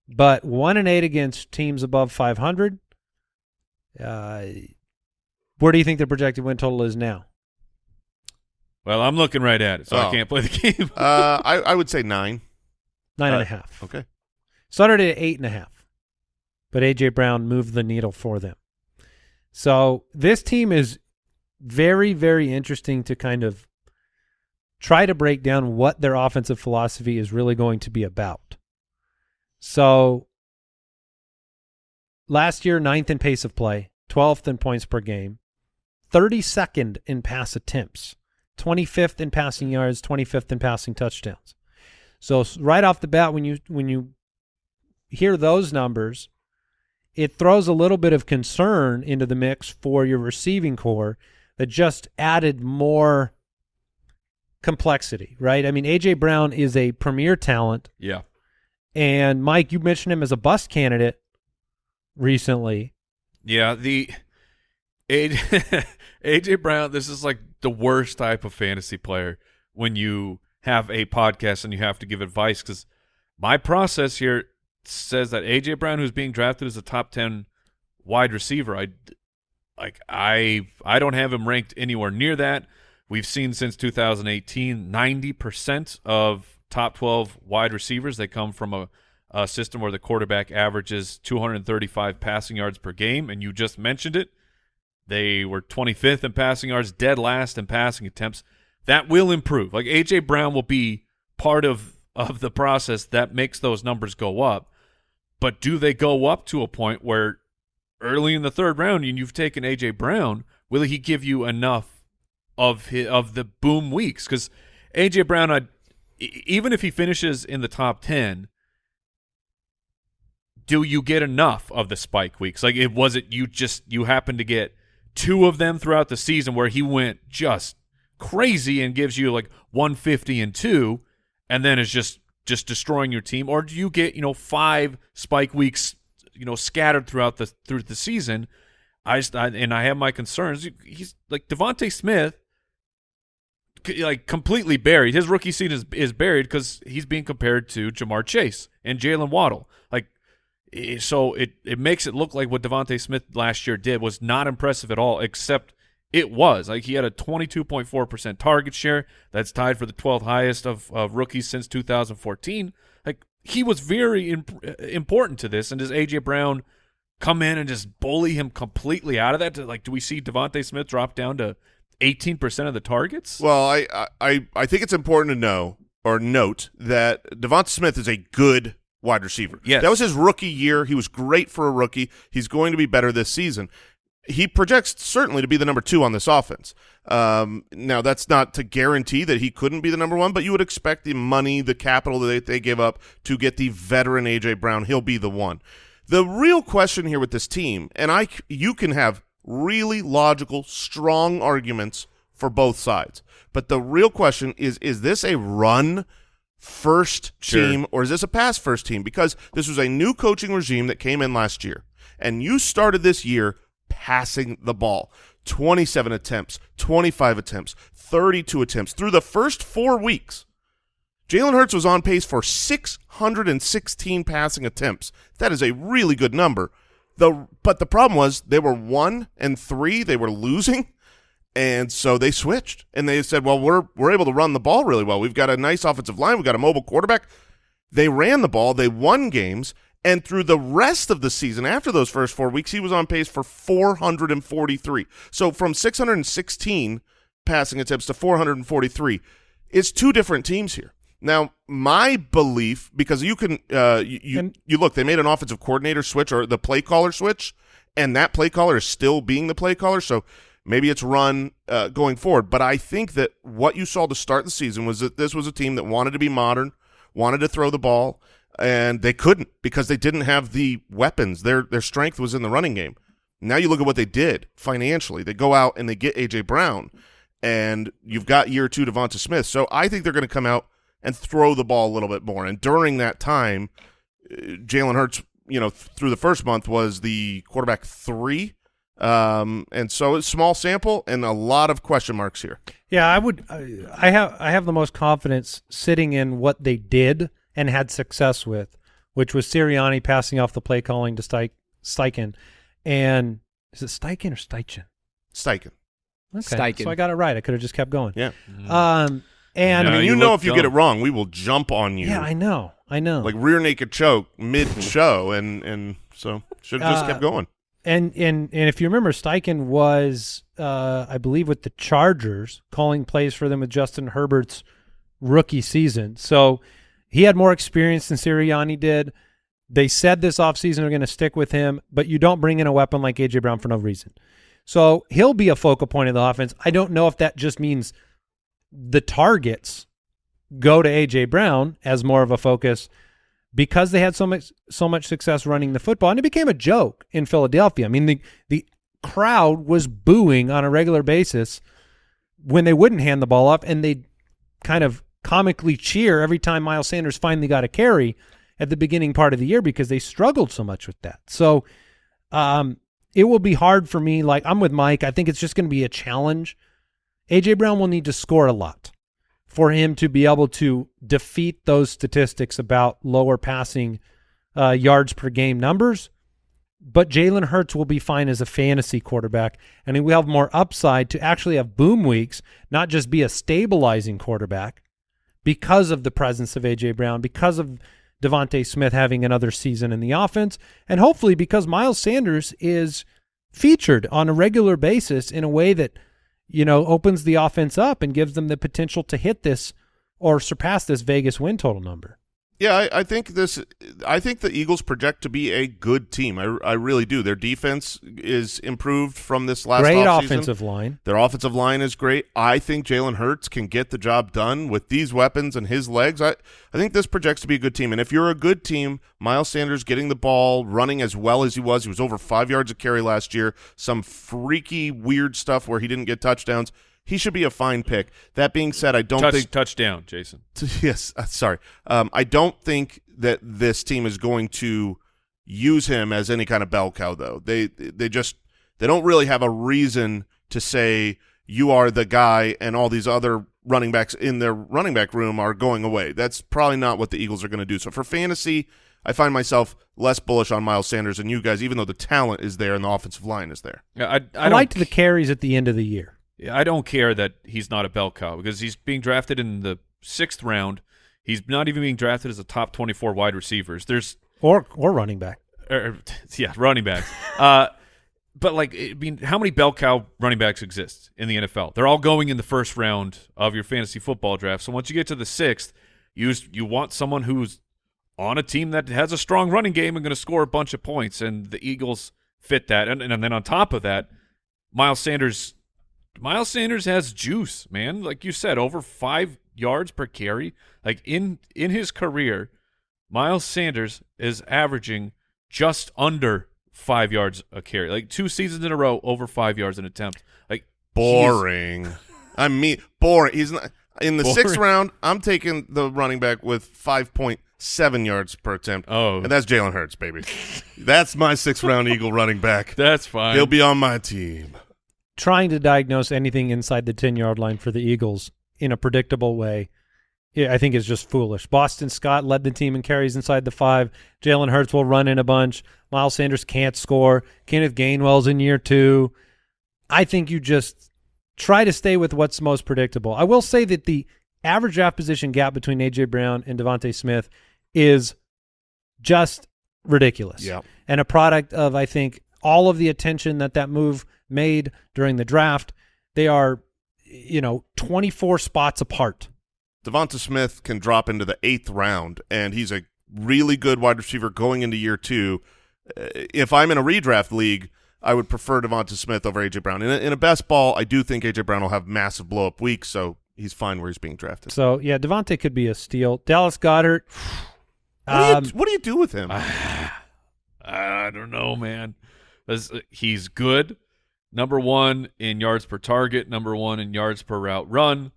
but one and eight against teams above 500. Uh, where do you think the projected win total is now? Well, I'm looking right at it, so I Oh. can't play the game. Uh, I, I would say nine. Nine and Uh, a half. Okay. Started at eight and a half, but AJ Brown moved the needle for them. So this team is very, very interesting to kind of try to break down what their offensive philosophy is really going to be about. So last year, ninth in pace of play, 12th in points per game, 32nd in pass attempts, 25th in passing yards, 25th in passing touchdowns. So right off the bat, when you when you hear those numbers, it throws a little bit of concern into the mix for your receiving core that just added more complexity, right? I mean, AJ Brown is a premier talent, yeah. and Mike, you mentioned him as a bust candidate recently. Yeah, the AJ, AJ Brown. This is like the worst type of fantasy player when you have a podcast and you have to give advice because my process here says that AJ Brown, who's being drafted as a top ten wide receiver, I like I I don't have him ranked anywhere near that. We've seen since 2018, 90% of top 12 wide receivers they come from a, a system where the quarterback averages 235 passing yards per game, and you just mentioned it. They were 25th in passing yards, dead last in passing attempts. That will improve. Like AJ Brown will be part of of the process that makes those numbers go up. But do they go up to a point where early in the third round and you've taken AJ Brown, will he give you enough of his, of the boom weeks? Because AJ Brown, I, even if he finishes in the top ten, do you get enough of the spike weeks? Like, it was it you just you happen to get two of them throughout the season where he went just crazy and gives you like 150 and two, and then is just just destroying your team, or do you get you know five spike weeks you know scattered throughout the through the season? I just I, and I have my concerns. He's like Devonta Smith, like completely buried. His rookie season is is buried because he's being compared to Ja'Marr Chase and Jaylen Waddle. So, it it makes it look like what Devonta Smith last year did was not impressive at all, except it was like he had a 22.4% target share. That's tied for the 12th highest of, of rookies since 2014. Like he was very imp- important to this. And does AJ Brown come in and just bully him completely out of that? Like, do we see Devonta Smith drop down to 18% of the targets? Well, I, I I think it's important to know or note that Devonta Smith is a good wide receiver. Yes. That was his rookie year. He was great for a rookie. He's going to be better this season. He projects certainly to be the number two on this offense. Um, now, that's not to guarantee that he couldn't be the number one, but you would expect the money, the capital that they, they give up to get the veteran A.J. Brown. He'll be the one. The real question here with this team, and I, you can have really logical, strong arguments for both sides, but the real question is: Is this a run first Sure. team or is this a past first team? Because this was a new coaching regime that came in last year, and you started this year passing the ball. 27 attempts, 25 attempts, 32 attempts through the first four weeks. Jalen Hurts was on pace for 616 passing attempts. That is a really good number. The but the problem was they were one and three. They were losing, and so they switched and they said, "Well, we're we're able to run the ball really well. We've got a nice offensive line. We've got a mobile quarterback." They ran the ball. They won games, and through the rest of the season, after those first four weeks, he was on pace for 443. So from 616 passing attempts to 443, it's two different teams here. Now, my belief, because you can, uh, you you, you look, they made an offensive coordinator switch or the play caller switch, and that play caller is still being the play caller. So maybe it's run uh, going forward. But I think that what you saw to start the season was that this was a team that wanted to be modern, wanted to throw the ball, and they couldn't because they didn't have the weapons. Their their strength was in the running game. Now you look at what they did financially. They go out and they get AJ Brown, and you've got year two Devonta Smith. So I think they're going to come out and throw the ball a little bit more. And during that time, uh, Jalen Hurts, you know, th- through the first month was the quarterback three. Um, and so it's small sample and a lot of question marks here. Yeah, I would. I I have I have the most confidence sitting in what they did and had success with, which was Sirianni passing off the play calling to Steich, Steichen, and is it Steichen or Steichen? Steichen. Okay, Steichen. so I got it right. I could have just kept going. Yeah. Um, and I mean, you you know if you get it wrong, we will jump on you. yeah, I know, I know. like rear naked choke mid show and and so should have just Uh, kept going. And and and if you remember, Steichen was, uh, I believe, with the Chargers, calling plays for them with Justin Herbert's rookie season. So he had more experience than Sirianni did. They said this offseason they're going to stick with him, but you don't bring in a weapon like AJ Brown for no reason. So he'll be a focal point of the offense. I don't know if that just means the targets go to AJ Brown as more of a focus because they had so much so much success running the football, and it became a joke in Philadelphia. I mean, the the crowd was booing on a regular basis when they wouldn't hand the ball off, and they kind of comically cheer every time Miles Sanders finally got a carry at the beginning part of the year because they struggled so much with that. So, um, it will be hard for me. Like I'm with Mike. I think it's just going to be a challenge. AJ Brown will need to score a lot for him to be able to defeat those statistics about lower passing uh, yards per game numbers. but Jalen Hurts will be fine as a fantasy quarterback, and he will have more upside to actually have boom weeks, not just be a stabilizing quarterback because of the presence of AJ Brown, because of Devonta Smith having another season in the offense, and hopefully because Miles Sanders is featured on a regular basis in a way that you know opens the offense up and gives them the potential to hit this or surpass this Vegas win total number. Yeah, I, I think this. I think the Eagles project to be a good team. I, I really do. Their defense is improved from this last Great offseason. offensive line. Their offensive line is great. I think Jalen Hurts can get the job done with these weapons and his legs. I, I think this projects to be a good team. And if you're a good team, Miles Sanders getting the ball, running as well as he was, he was over five yards of carry last year. Some freaky, weird stuff where he didn't get touchdowns. He should be a fine pick. That being said, I don't Touch, think touchdown, Jason. yes, uh, sorry. Um, I don't think that this team is going to use him as any kind of bell cow, though. They they just they don't really have a reason to say you are the guy, and all these other running backs in their running back room are going away. That's probably not what the Eagles are going to do. So for fantasy, I find myself less bullish on Miles Sanders than you guys, even though the talent is there and the offensive line is there. Yeah, I, I, I, liked the carries at the end of the year. I don't care that he's not a bell cow because he's being drafted in the sixth round. He's not even being drafted as a top 24 wide receivers. There's, Or or running back. er, yeah, running backs. uh, but like, I mean, how many bell cow running backs exist in the NFL? They're all going in the first round of your fantasy football draft. So once you get to the sixth, you you want someone who's on a team that has a strong running game and going to score a bunch of points, and the Eagles fit that. And, and then on top of that, Miles Sanders Miles Sanders has juice, man. Like you said, over five yards per carry. Like in in his career, Miles Sanders is averaging just under five yards a carry. Like two seasons in a row, over five yards an attempt. Like Boring. I mean, boring. He's not in the sixth round. I'm taking the running back with five point seven yards per attempt. Oh. and that's Jalen Hurts, baby. that's my sixth round Eagle running back. That's fine. He'll be on my team. Trying to diagnose anything inside the 10 yard line for the Eagles in a predictable way, I think is just foolish. Boston Scott led the team in carries inside the five. Jalen Hurts will run in a bunch. Miles Sanders can't score. Kenneth Gainwell's in year two. I think you just try to stay with what's most predictable. I will say that the average draft position gap between AJ Brown and Devonta Smith is just ridiculous. Yeah. And a product of I think all of the attention that that move made during the draft. They are, you know, 24 spots apart. Devonta Smith can drop into the eighth round, and he's a really good wide receiver going into year two. Uh, if I'm in a redraft league, I would prefer Devonta Smith over AJ Brown. In a, in a best ball, I do think AJ Brown will have massive blow up weeks, so he's fine where he's being drafted. So yeah, Devonta could be a steal. Dallas Goedert. What, do you, Um, what do you do with him? I don't know, man. He's good. Number one in yards per target, number one in yards per route run.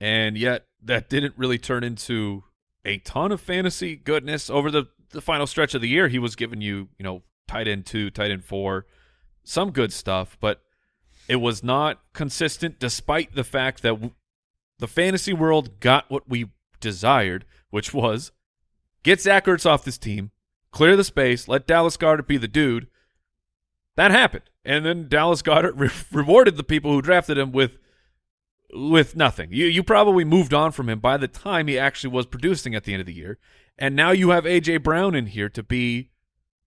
And yet that didn't really turn into a ton of fantasy goodness over the, the final stretch of the year. He was giving you, you know, tight end two, tight end four, some good stuff, but it was not consistent despite the fact that the fantasy world got what we desired, which was get Zach Ertz off this team, clear the space, let Dallas Goedert be the dude. That happened, and then Dallas Goedert re- rewarded the people who drafted him with with nothing. You you probably moved on from him by the time he actually was producing at the end of the year, and now you have AJ Brown in here to be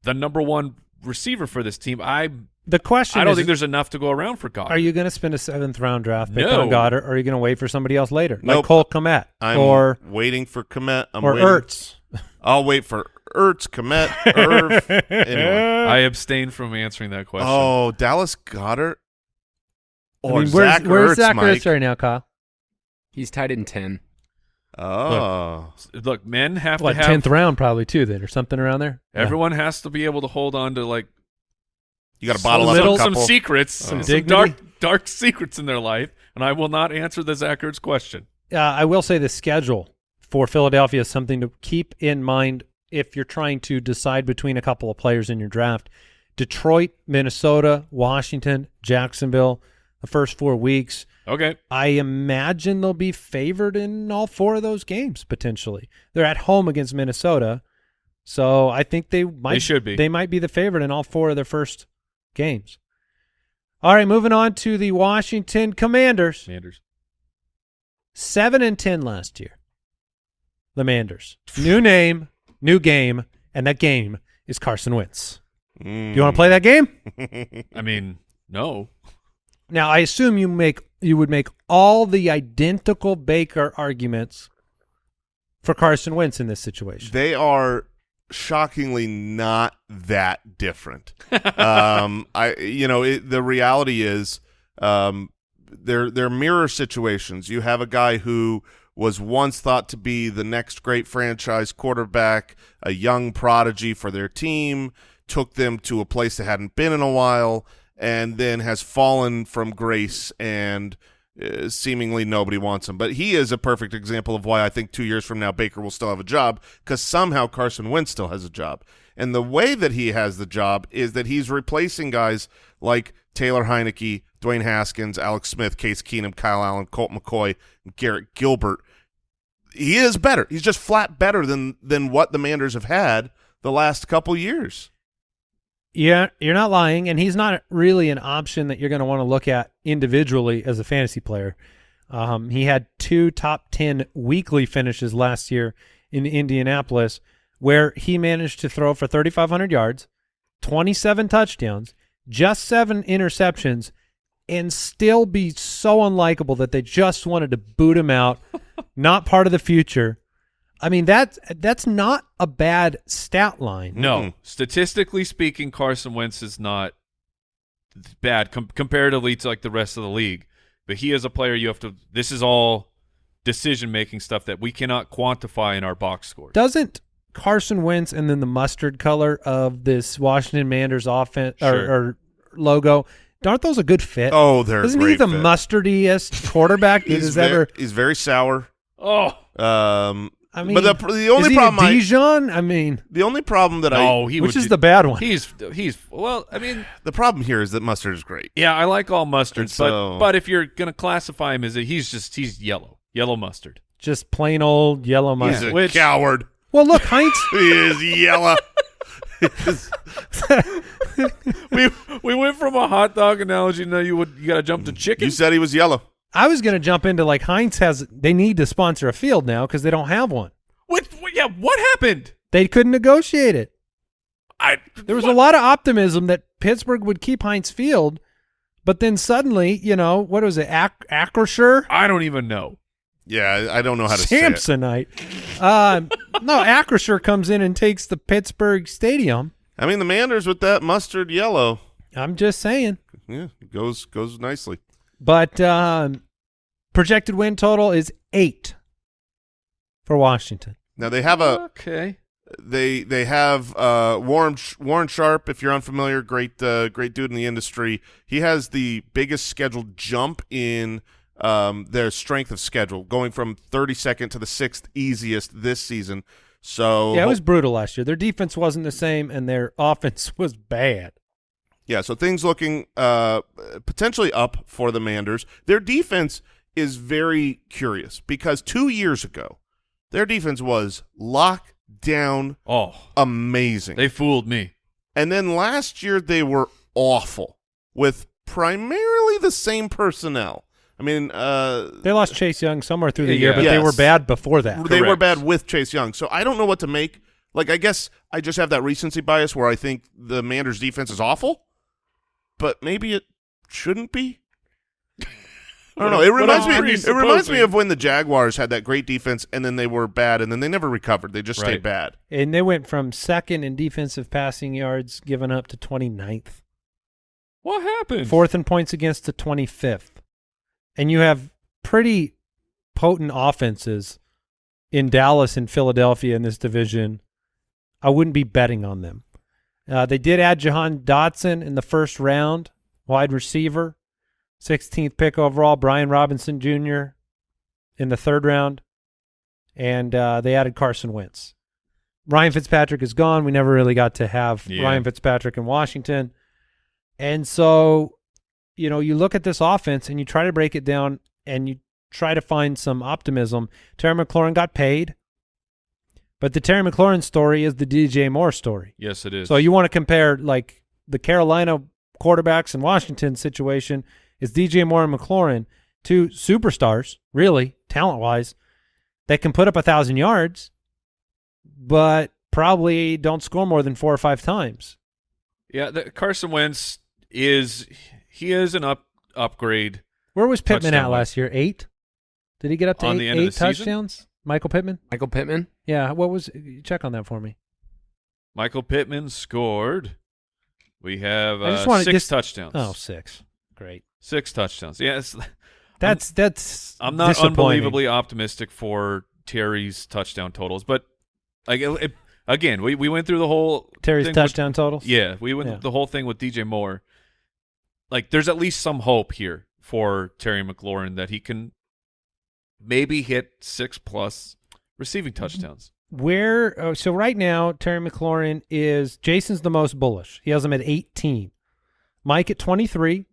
the number one receiver for this team. I the question I don't is, think there's enough to go around for Goedert. are you going to spend a seventh round draft pick No. on Goedert, or are you going to wait for somebody else later, like Nope. Cole Kmet I'm or waiting for Kmet. I'm or waiting. Ertz? I'll wait for Ertz, Kmet, Irv. Anyway. I abstain from answering that question. Oh, Dallas Goedert I or mean, where's, Zach where's Ertz, Zach Mike? Ertz right now, Kyle? He's tied in 10. Oh, Look, men have What to have tenth round probably too, then, or something around there. Yeah. Everyone has to be able to hold on to like you got to bottle Little- up a some couple. secrets, Some some, dignity. dark dark secrets in their life, and I will not answer the Zach Ertz question. uh, I will say the schedule for Philadelphia is something to keep in mind if you're trying to decide between a couple of players in your draft. Detroit, Minnesota, Washington, Jacksonville, the first four weeks. Okay, I imagine they'll be favored in all four of those games potentially. They're at home against Minnesota, So I think they might should be. They might be the favorite in all four of their first games. All right, moving on to the Washington Commanders. Commanders. Seven and ten last year. The Manders. New name, new game, and that game is Carson Wentz. Do you want to play that game? I mean, no. Now, I assume you make you would make all the identical Baker arguments for Carson Wentz in this situation. They are shockingly not that different. um, I, you know, it, the reality is, um, they're they're mirror situations. You have a guy who was once thought to be the next great franchise quarterback, a young prodigy for their team, took them to a place they hadn't been in a while, and then has fallen from grace and uh, seemingly nobody wants him. But he is a perfect example of why I think two years from now Baker will still have a job because somehow Carson Wentz still has a job. And the way that he has the job is that he's replacing guys like Taylor Heinicke, Dwayne Haskins, Alex Smith, Case Keenum, Kyle Allen, Colt McCoy, Garrett Gilbert. He is better. He's just flat better than than what the Manders have had the last couple years. Yeah, you're not lying, and he's not really an option that you're going to want to look at individually as a fantasy player. Um, he had two top ten weekly finishes last year in Indianapolis, where he managed to throw for 3,500 yards, 27 touchdowns, just seven interceptions, and still be so unlikable that they just wanted to boot him out. not part of the future. I mean that that's not a bad stat line. No. Mm-mm. Statistically speaking, Carson Wentz is not bad com- comparatively to like the rest of the league. But he is a player you have to this is all decision making stuff that we cannot quantify in our box scores. Doesn't Carson Wentz and then the mustard color of this Washington Manders offense or, or logo, aren't those a good fit? Oh, they're Isn't he the fit. mustardiest quarterback that He's, has ve- ever? he's very sour. oh. Um, I mean, but the the only is he problem a I, Dijon? I mean, the only problem that No, I he which is do- the bad one? He's he's well, I mean, the problem here is that mustard is great. yeah, I like all mustards, And so- but but if you're going to classify him as a he's just he's yellow. Yellow mustard. Just plain old yellow He's mustard. a Which- coward. Well, look, Heinz. He is yellow. we we went from a hot dog analogy now you would you got to jump to chicken. you said he was yellow. I was going to jump into like Heinz has. They need to sponsor a field now because they don't have one. what, what yeah, what happened? They couldn't negotiate it. I There was what? a lot of optimism that Pittsburgh would keep Heinz Field, but then suddenly, you know, what was it, Ac- Acrisure? I don't even know. Yeah, I I don't know how to say it. Samsonite. Um, no, Acrisure comes in and takes the Pittsburgh Stadium. I mean, the Manders with that mustard yellow, I'm just saying. yeah, goes goes nicely. But um, projected win total is eight for Washington. Now they have a okay. they they have uh, Warren Warren Sharp. If you're unfamiliar, great uh, great dude in the industry. He has the biggest scheduled jump in um, their strength of schedule, going from 32nd to the sixth easiest this season. So Yeah, it was brutal last year. Their defense wasn't the same, and their offense was bad. Yeah, so things looking uh, potentially up for the Manders. Their defense is very curious because two years ago, their defense was locked down, Oh, amazing. they fooled me. and then last year they were awful with primarily the same personnel. I mean, uh, They lost Chase Young somewhere through the Yeah. year, but they were bad before that. they were bad with Chase Young. So I don't know what to make. Like, I guess I just have that recency bias where I think the Manders defense is awful, but maybe it shouldn't be. I don't know. It reminds me. It reminds me of when the Jaguars had that great defense and then they were bad and then they never recovered. They just stayed bad. And they went from second in defensive passing yards given up to 29th. What happened? Fourth in points against to 25th. And you have pretty potent offenses in Dallas and Philadelphia in this division. I wouldn't be betting on them. Uh, they did add Jahan Dotson in the first round, wide receiver, 16th pick overall. Brian Robinson Jr. in the third round, and uh, they added Carson Wentz. Ryan Fitzpatrick is gone. We never really got to have Yeah. Ryan Fitzpatrick in Washington, and so you know you look at this offense and you try to break it down and you try to find some optimism. Terry McLaurin got paid. But the Terry McLaurin story is the DJ Moore story. Yes, it is. So you want to compare like the Carolina quarterbacks and Washington situation is DJ Moore and McLaurin, two superstars, really talent wise, that can put up a thousand yards, but probably don't score more than four or five times. yeah, the, Carson Wentz is he is an up upgrade. Where was Pittman at last year? Eight? Did he get up to On eight, the end of eight the season? touchdowns? Michael Pittman? Michael Pittman. Yeah. What was? Check on that for me. Michael Pittman scored. We have uh, wanna- six just- touchdowns. Oh, six. Great. Six touchdowns. Yes, That's that's. I'm not unbelievably optimistic for Terry's touchdown totals, but like it, it- again, we, we went through the whole Terry's thing with- touchdown totals. yeah, we went Yeah. the whole thing with DJ Moore. Like, there's at least some hope here for Terry McLaurin that he can maybe hit six plus receiving mm-hmm. touchdowns. Where oh, so right now Terry McLaurin is Jason's the most bullish. He has him at 18. Mike at 23.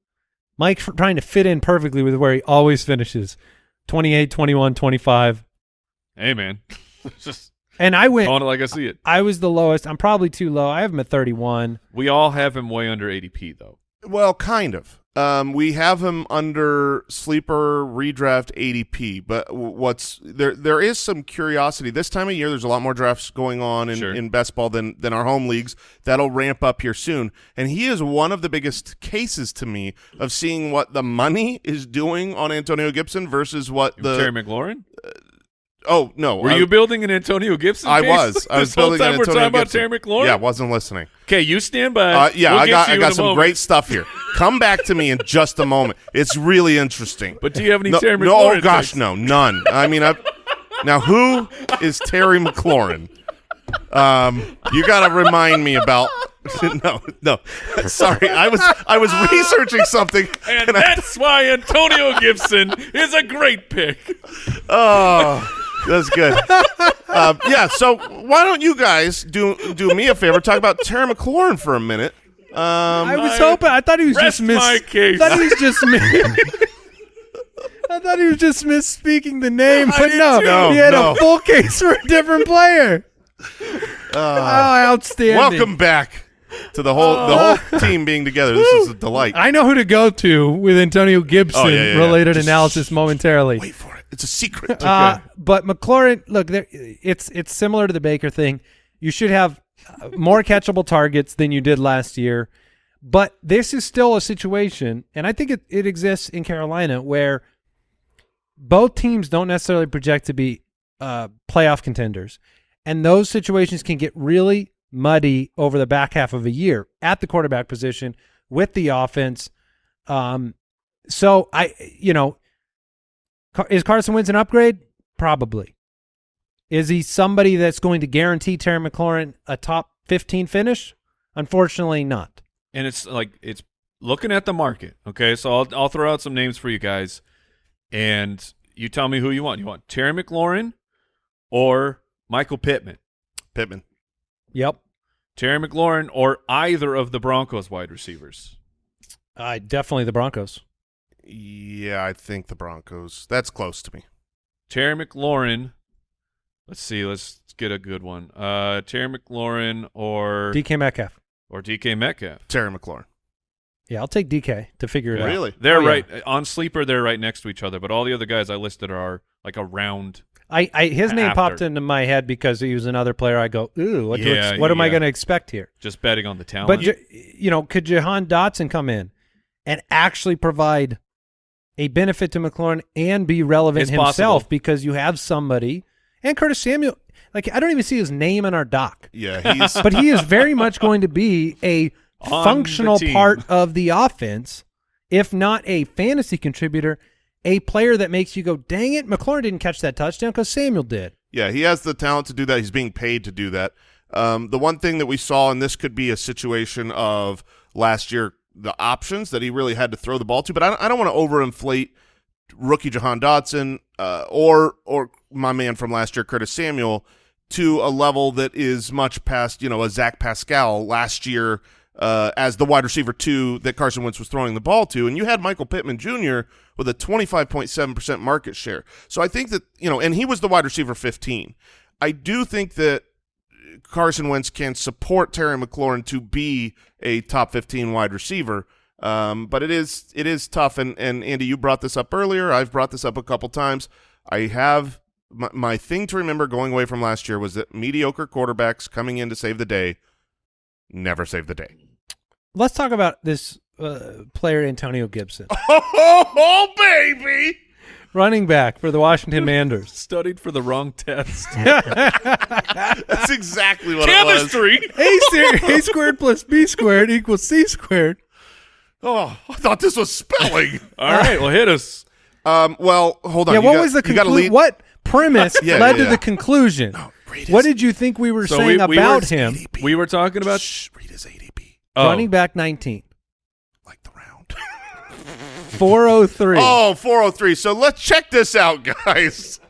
Mike trying to fit in perfectly with where he always finishes. 28, 21, 25. Hey, man, just And I went calling it like I see it. I was the lowest. I'm probably too low. I have him at 31. We all have him way under ADP though. Well, kind of. Um, we have him under sleeper redraft ADP, but what's there? There is some curiosity this time of year. There's a lot more drafts going on in, Sure. in best ball than than our home leagues. That'll ramp up here soon, and he is one of the biggest cases to me of seeing what the money is doing on Antonio Gibson versus what the Terry McLaurin. Oh no Were I, you building an Antonio Gibson? I case? was I was building an we're Antonio talking Gibson. about Terry McLaurin. Yeah, wasn't listening. Okay, you stand by. Uh, yeah, We'll I got I got some moment. great stuff here. Come back to me in just a moment. It's really interesting. But do you have any no, Terry no, McLaurin? oh gosh, takes? no, none. I mean, I now who is Terry McLaurin? Um, you got to remind me about. no, no, sorry. I was I was researching something, And and I, that's why Antonio Gibson is a great pick. oh, that's good. Um, yeah. So why don't you guys do do me a favor? Talk about Terry McLaurin for a minute. Um, I was hoping. I thought he was just miss. my case. I thought he was just miss. I thought he was just misspeaking the name, but no. No, he had no. a full case for a different player. oh, outstanding! welcome back to the whole the whole team being together. This is a delight. I know who to go to with Antonio Gibson Oh, yeah, yeah, yeah. related Just- analysis momentarily. Wait for it. It's a secret. Uh, but McLaurin, look, there, it's it's similar to the Baker thing. You should have uh, more catchable targets than you did last year, but this is still a situation, and I think it, it exists in Carolina where both teams don't necessarily project to be uh, playoff contenders, and those situations can get really muddy over the back half of a year at the quarterback position with the offense. Um, so I, you know, Car- is Carson Wentz an upgrade? Probably. Is he somebody that's going to guarantee Terry McLaurin a top 15 finish? Unfortunately, not. And it's like it's looking at the market. Okay, so I'll I'll throw out some names for you guys, and you tell me who you want. You want Terry McLaurin or Michael Pittman? Pittman. Yep. Terry McLaurin or either of the Broncos wide receivers? Uh, definitely the Broncos. Yeah, I think the Broncos. That's close to me. Terry McLaurin. Let's see. Let's get a good one. Uh, Terry McLaurin or DK Metcalf. or DK Metcalf. Terry McLaurin. Yeah, I'll take DK to figure it out. Really? They're Oh, yeah. right on sleeper. They're right next to each other, but all the other guys I listed are like around. I, I his name After. popped into my head because he was another player. I go, ooh, what, Yeah, ex- what am I going to expect here? Just betting on the talent. But you know, could Jahan Dotson come in and actually provide a benefit to McLaurin and be relevant It's himself possible. because you have somebody and Curtis Samuel. Like I don't even see his name in our doc, Yeah, he's but he is very much going to be a functional part of the offense, if not a fantasy contributor. A player that makes you go, dang it, McLaurin didn't catch that touchdown because Samuel did. yeah he has the talent to do that. He's being paid to do that. Um, the one thing that we saw, and this could be a situation of last year, the options that he really had to throw the ball to. But I, don't- I don't want to overinflate rookie Jahan Dotson uh, or or my man from last year, Curtis Samuel, to a level that is much past you know a Zach Pascal last year uh, as the wide receiver two that Carson Wentz was throwing the ball to, and you had Michael Pittman Jr. with a twenty five point seven percent market share. So I think that you know, and he was the wide receiver fifteen. I do think that Carson Wentz can support Terry McLaurin to be a top 15 wide receiver. Um, but it is it is tough, and, and Andy, you brought this up earlier. I've brought this up a couple times. I have my, my thing to remember going away from last year was that mediocre quarterbacks coming in to save the day never save the day. Let's talk about this uh, player, Antonio Gibson, Oh, baby! Running back for the Washington Manders. Studied for the wrong test. That's exactly what it was. Chemistry. A, A squared plus B squared equals C squared. Oh, I thought this was spelling. All right, well, hit us. um, well, hold on. yeah, You what got- was the you conclusion? What premise Yeah, led yeah, to the conclusion? read What did you think we were So saying we- we were- about him? We were talking about Shh, read his ADP oh, Running back 19, like the round. 403. Oh, 403. So let's check this out, guys.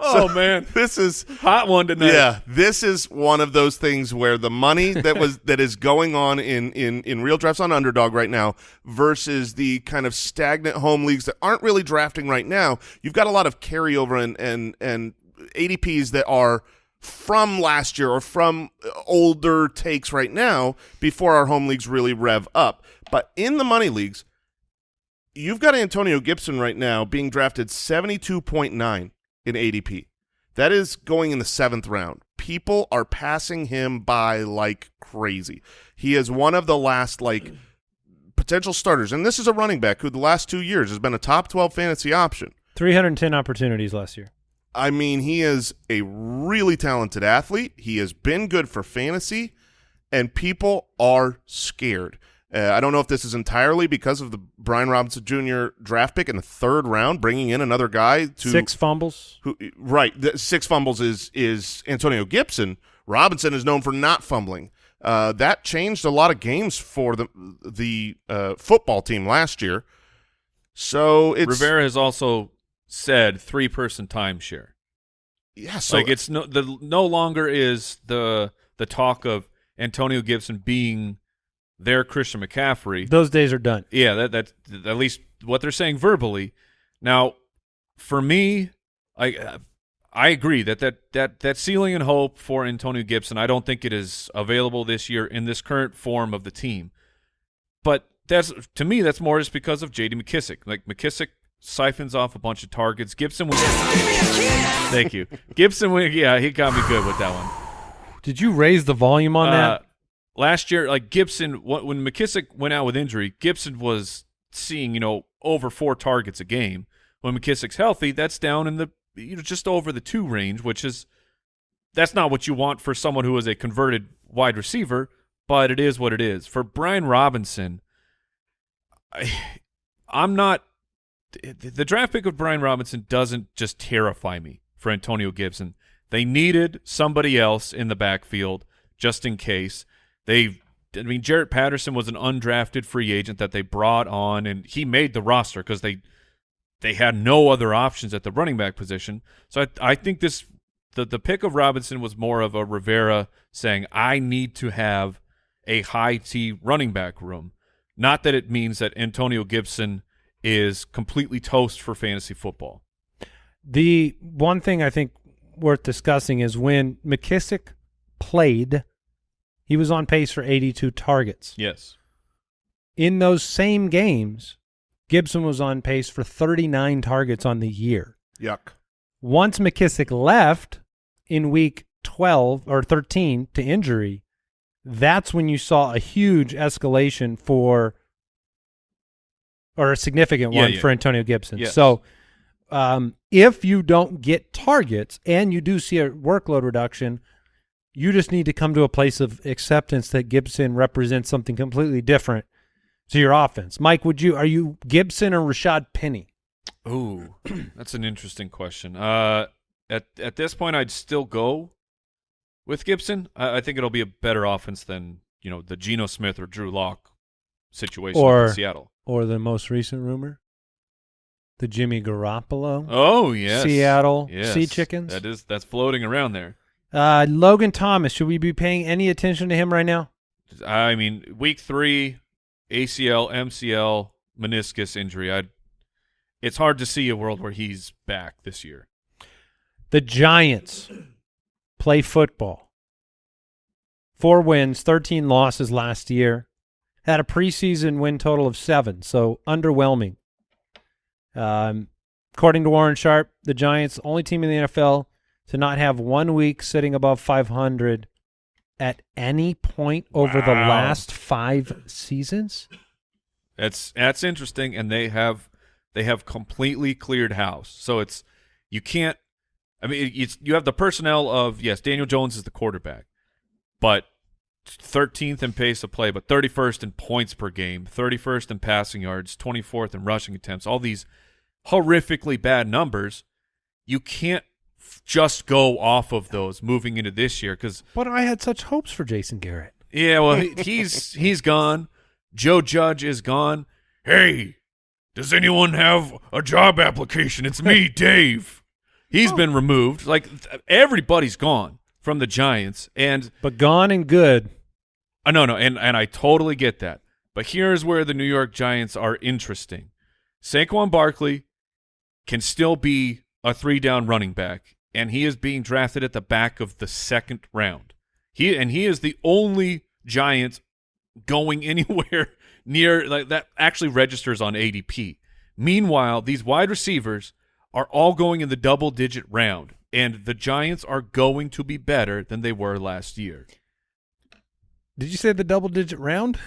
Oh man, This is hot one tonight. yeah, this is one of those things where the money that was that is going on in in in real drafts on underdog right now versus the kind of stagnant home leagues that aren't really drafting right now. You've got a lot of carryover and and and ADPs that are from last year or from older takes right now before our home leagues really rev up. But in the money leagues, you've got Antonio Gibson right now being drafted 72.9 in ADP. That is going in the seventh round. People are passing him by like crazy. He is one of the last like potential starters, and this is a running back who the last two years has been a top 12 fantasy option. 310 opportunities last year. I mean, he is a really talented athlete. He has been good for fantasy, and people are scared. Uh, I don't know if this is entirely because of the Brian Robinson Jr. draft pick in the third round, bringing in another guy to Six fumbles. who right the six fumbles is is Antonio Gibson. Robinson is known for not fumbling. Uh, that changed a lot of games for the the uh, football team last year. So it's Rivera has also said three person timeshare. yeah. So like it's no the no longer is the the talk of Antonio Gibson being their Christian McCaffrey. Those days are done. Yeah, that that's at least what they're saying verbally. Now, for me, I I agree that that that that ceiling and hope for Antonio Gibson, I don't think it is available this year in this current form of the team. But that's to me, that's more just because of J.D. McKissic. Like McKissic siphons off a bunch of targets. Gibson was. Thank you, Gibson. wa- Yeah, he got me good with that one. Did you raise the volume on Uh, that? Last year, like Gibson, when McKissic went out with injury, Gibson was seeing you know over four targets a game. When McKissic's healthy, that's down in the you know just over the two range, which is that's not what you want for someone who is a converted wide receiver, but it is what it is. For Brian Robinson, I, I'm not. The draft pick of Brian Robinson doesn't just terrify me for Antonio Gibson. They needed somebody else in the backfield just in case. They, I mean, Jaret Patterson was an undrafted free agent that they brought on, and he made the roster because they they had no other options at the running back position. So I, I think this the the pick of Robinson was more of a Rivera saying I need to have a high T running back room. Not that it means that Antonio Gibson is completely toast for fantasy football. The one thing I think worth discussing is when McKissic played, he was on pace for 82 targets. Yes. In those same games, Gibson was on pace for 39 targets on the year. yuck. Once McKissic left in week 12 or 13 to injury, that's when you saw a huge escalation for or a significant Yeah, one yeah. for Antonio Gibson. Yes. So um, if you don't get targets and you do see a workload reduction, you just need to come to a place of acceptance that Gibson represents something completely different to your offense. Mike, would you are you Gibson or Rashad Penny? Ooh, that's an interesting question. Uh, at at this point, I'd still go with Gibson. I, I think it'll be a better offense than you know the Geno Smith or Drew Lock situation Or- in Seattle. Or the most recent rumor? The Jimmy Garoppolo? Oh yes, Seattle yes. Sea Chickens? That is that's floating around there. Uh, Logan Thomas, should we be paying any attention to him right now? I mean, week three, ACL, MCL, meniscus injury. I. It's hard to see a world where he's back this year. The Giants play football. Four wins, 13 losses last year. Had a preseason win total of seven, so underwhelming. Um, according to Warren Sharp, the Giants, only team in the NFL to not have one week sitting above 500 at any point over the last five seasons. That's that's interesting, and they have they have completely cleared house. So it's you can't. I mean, it's you have the personnel of yes, Daniel Jones is the quarterback, but 13th in pace of play, but 31st in points per game, 31st in passing yards, 24th in rushing attempts. All these horrifically bad numbers. You can't just go off of those moving into this year because But I had such hopes for Jason Garrett. yeah, well, he's he's gone. Joe Judge is gone. Hey, does anyone have a job application? It's me, Dave. He's been removed. Like everybody's gone from the Giants, and But gone and good. uh, no, no, and and I totally get that. But here's where the New York Giants are interesting. Saquon Barkley can still be a three down running back, and he is being drafted at the back of the second round. He and he is the only Giant going anywhere near like that actually registers on ADP. Meanwhile, these wide receivers are all going in the double digit round, and the Giants are going to be better than they were last year. Did you say the double digit round?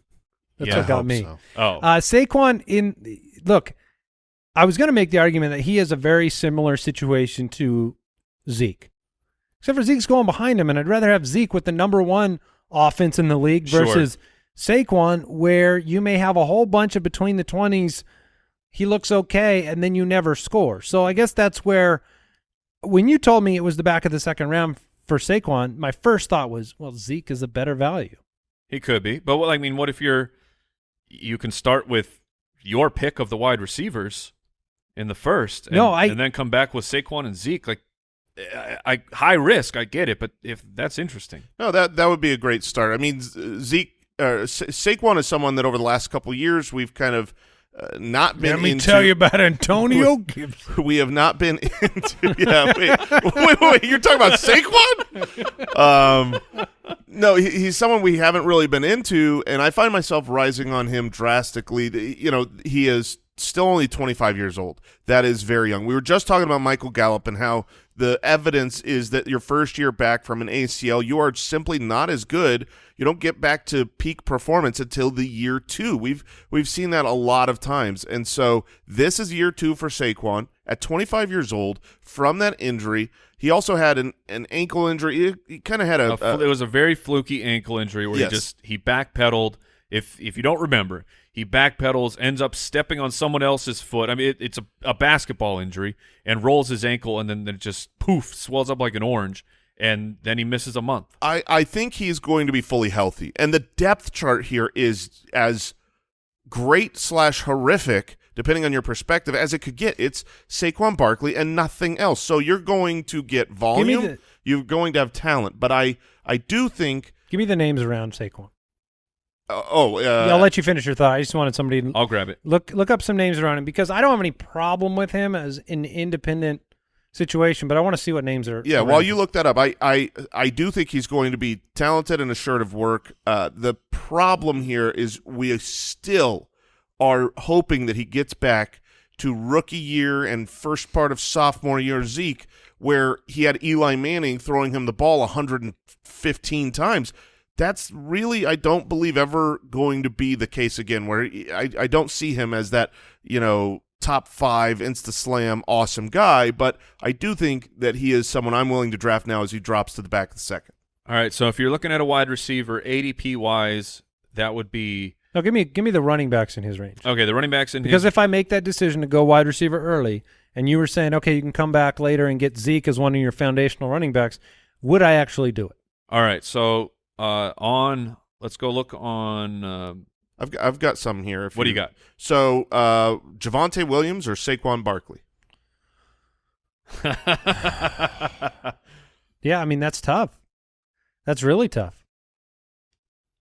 That's Yeah, what got me. so. Oh, Uh, Saquon in look, I was going to make the argument that he has a very similar situation to Zeke, except for Zeke's going behind him, and I'd rather have Zeke with the number one offense in the league Sure. versus Saquon, where you may have a whole bunch of between the twenties. He looks okay, and then you never score. So I guess that's where, when you told me it was the back of the second round for Saquon, my first thought was, well, Zeke is a better value. He could be, but what I mean, what if you're you can start with your pick of the wide receivers in the first, and, No, I- and then come back with Saquon and Zeke. Like, I, I high risk, I get it, but if that's interesting, No, that that would be a great start. I mean, Zeke uh, Sa- Saquon is someone that over the last couple of years we've kind of uh, not been. Let me into, tell you about Antonio Gibson. we have not been into. Yeah, wait, wait, wait, you're talking about Saquon? Um, no, he, he's someone we haven't really been into, and I find myself rising on him drastically. You know, he is still only 25 years old. That is very young. We were just talking about Michael Gallup and how the evidence is that your first year back from an ACL, you are simply not as good. You don't get back to peak performance until the year two. We've we've seen that a lot of times, and so this is year two for Saquon at 25 years old from that injury. He also had an, an ankle injury. He, he kind of had a, A it was a very fluky ankle injury where Yes. he just he backpedaled. If if you don't remember, he backpedals, ends up stepping on someone else's foot. I mean, it, it's a, a basketball injury, and rolls his ankle, and then, then it just poof swells up like an orange, and then he misses a month. I, I think he's going to be fully healthy. And the depth chart here is as great slash horrific, depending on your perspective, as it could get. It's Saquon Barkley and nothing else. So you're going to get volume. the- you're going to have talent. But I, I do think. Give me the names around Saquon. Uh, oh, uh, Yeah, I'll let you finish your thought. I just wanted somebody to I'll grab it. look look up some names around him because I don't have any problem with him as an independent situation, but I want to see what names are. Yeah, while him. you look that up, I, I I do think he's going to be talented and assured of work. Uh, the problem here is we still are hoping that he gets back to rookie year and first part of sophomore year Zeke, where he had Eli Manning throwing him the ball 115 times. That's really, I don't believe, ever going to be the case again. Where I, I don't see him as that, you know, top five insta slam awesome guy, but I do think that he is someone I'm willing to draft now as he drops to the back of the second. All right, so if you're looking at a wide receiver, ADP wise, that would be no, give me give me the running backs in his range. okay. The running backs in Because his, if I make that decision to go wide receiver early, and you were saying, okay, you can come back later and get Zeke as one of your foundational running backs, would I actually do it? all right, so uh, on let's go look on. um I've got, I've got some here. If what do you got? So, uh, Javonte Williams or Saquon Barkley? Yeah, I mean that's tough. That's really tough.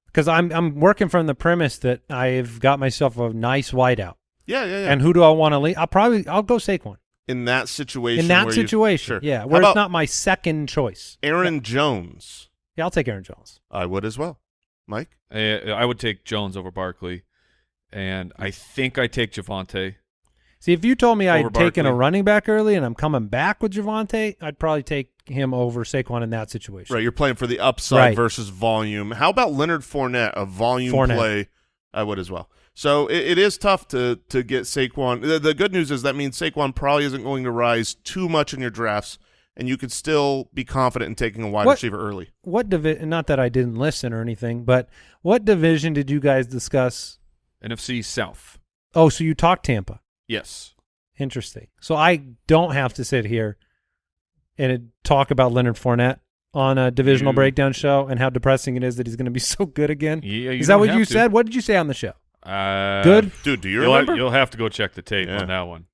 Because I'm I'm working from the premise that I've got myself a nice wideout, Yeah, yeah, yeah. and who do I want to leave? I'll probably I'll go Saquon. in that situation. In that where you- situation, sure. yeah, where about it's not my second choice. Aaron Jones. Yeah, I'll take Aaron Jones. I would as well. Mike, Uh, I would take Jones over Barkley, and I think I take Javonte. See, if you told me I'd Over taken a running back early and I'm coming back with Javonte, I'd probably take him over Saquon in that situation. right? You're playing for the upside Right. versus volume. How about Leonard Fournette, a volume Fournette. play? I would as well. So it, it is tough to to get Saquon. The, the good news is that means Saquon probably isn't going to rise too much in your drafts, and you could still be confident in taking a wide What- receiver early. What division? Not that I didn't listen or anything, but what division did you guys discuss? NFC South. Oh, so you talked Tampa. Yes. Interesting. So I don't have to sit here and talk about Leonard Fournette on a divisional You- breakdown show and how depressing it is that he's going to be so good again. Yeah, is that what you to. said? What did you say on the show? Uh, Good? Dude, do you You'll, remember? you'll have to go check the tape Yeah. on that one.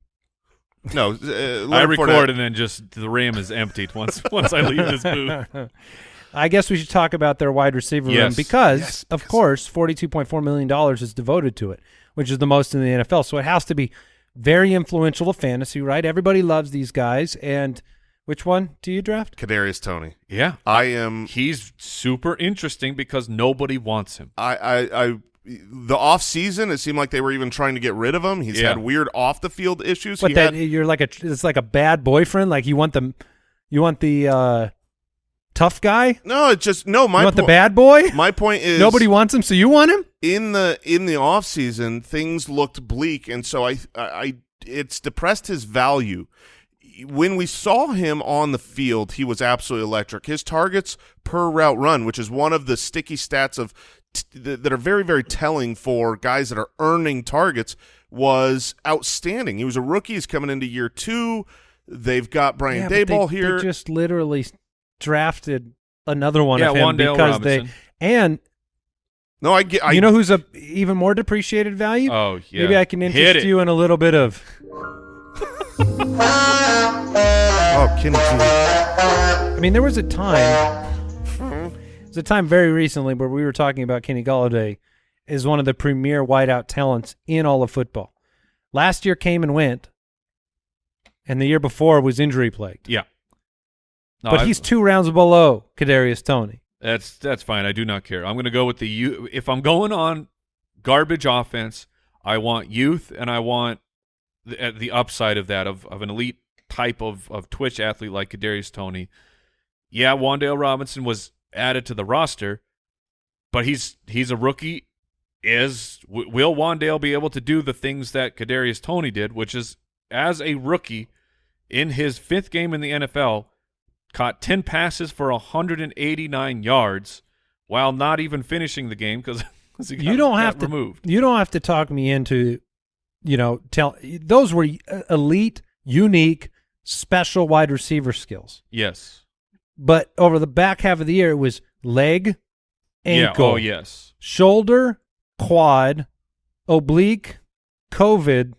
No, uh, Leonard I Fournette- record and then just the RAM is emptied once once I leave this booth. I guess we should talk about their wide receiver room Yes. because, of course, forty-two point four million dollars is devoted to it, which is the most in the NFL. So it has to be very influential to fantasy, right? Everybody loves these guys. And which one do you draft? Kadarius Toney. Yeah. I am. He's super interesting because nobody wants him. I, I, I, the off season, it seemed like they were even trying to get rid of him. He's Yeah. had weird off the field issues. But he that you're like a it's like a bad boyfriend. Like you want the you want the uh, tough guy. no, it's just no. My you want the bad boy. My point is Nobody wants him, so you want him. in the in the off season things looked bleak and so I, I I it's depressed his value when we saw him on the field he was absolutely electric his targets per route run which is one of the sticky stats of that that are very very telling for guys that are earning targets was outstanding he was a rookie he's coming into year 2 they've got Brian Yeah, but they- Daboll they here just literally drafted another one yeah, of him Wan'Dale because Robinson. they and no I get I you know who's a even more depreciated value? oh, yeah. Maybe I can interest you in a little bit of. oh Kenny G I mean, there was a time. Was a time very recently where we were talking about Kenny Golladay as one of the premier wideout talents in all of football. Last year came and went, and the year before was injury plagued. Yeah. No, but I- he's two rounds below Kadarius Toney. That's that's fine. I do not care. I'm going to go with the you. If I'm going on garbage offense, I want youth and I want the, uh, the upside of that of, of an elite type of of Twitch athlete like Kadarius Toney. Yeah, Wan'Dale Robinson was added to the roster, but he's he's a rookie. Is will Wan'Dale be able to do the things that Kadarius Toney did, which is as a rookie in his fifth game in the NFL, caught 10 passes for 189 yards while not even finishing the game because you don't have to removed. You don't have to talk me into, you know, tell those were uh, elite, unique, special wide receiver skills. Yes. But over the back half of the year, it was leg, ankle, Yeah. Oh, yes. shoulder, quad, oblique, COVID.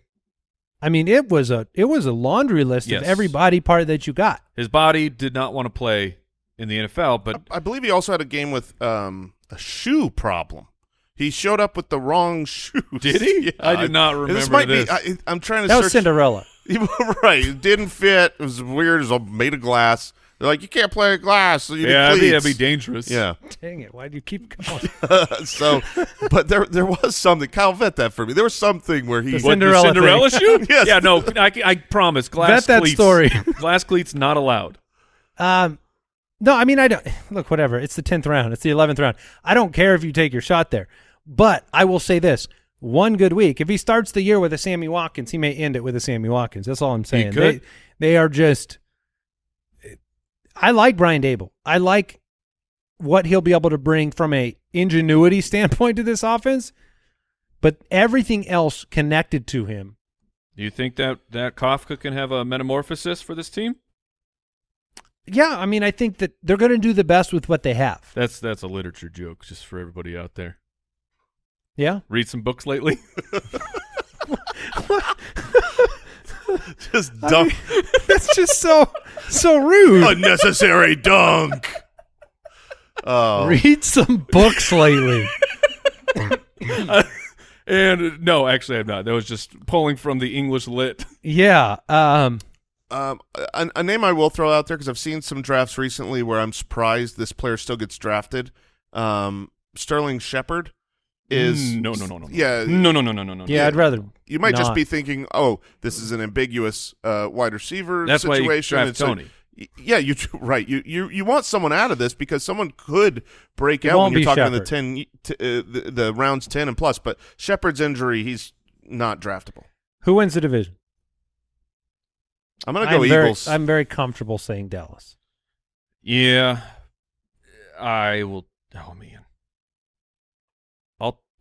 I mean, it was a it was a laundry list Yes. of every body part that you got. His body did not want to play in the NFL, but I, I believe he also had a game with um, a shoe problem. He showed up with the wrong shoes. Did he? Yeah, I did not remember This remember might this. be. I, I'm trying to That was search. Cinderella. right. It didn't fit. It was weird. It was made of glass. They're like, you can't play with glass. So you yeah, that'd be, that'd be dangerous. Yeah. Dang it! Why do you keep going? so, but there there was something. Kyle, vet that for me. There was something where he. The What, Cinderella the Cinderella shoe? Yes. Yeah, no, I, I promise. Glass Vet that story. glass cleats not allowed. Um, no, I mean I don't look. Whatever. It's the tenth round. It's the eleventh round. I don't care if you take your shot there, but I will say this: one good week. If he starts the year with a Sammy Watkins, he may end it with a Sammy Watkins. That's all I'm saying. could. They they are just. I like Brian Daboll. I like what he'll be able to bring from a ingenuity standpoint to this offense, but everything else connected to him. Do you think that that Kafka can have a metamorphosis for this team? Yeah, I mean, I think that they're going to do the best with what they have. That's that's a literature joke, just for everybody out there. Yeah. Read some books lately. just dunk. That's just so so rude. unnecessary dunk. Oh, Read some books lately. and no, actually, I'm not. That was just pulling from the English lit. yeah. Um Um, a, a name I will throw out there because I've seen some drafts recently where I'm surprised this player still gets drafted. Um, Sterling Shepard is Mm, no, no, no, no, no. Yeah, No, no, no, no, no, no. Yeah, I'd rather. you might just be thinking, oh, this is an ambiguous uh, wide receiver That's why situation. you draft It's Toney. y- yeah, you right. You you you want someone out of this because someone could break It out when you're talking in the ten t- uh, the, the rounds ten and plus. But Shepard's injury, he's not draftable. Who wins the division? I'm gonna go I'm very, Eagles. I'm very comfortable saying Dallas. Yeah, I will. Oh man, I'll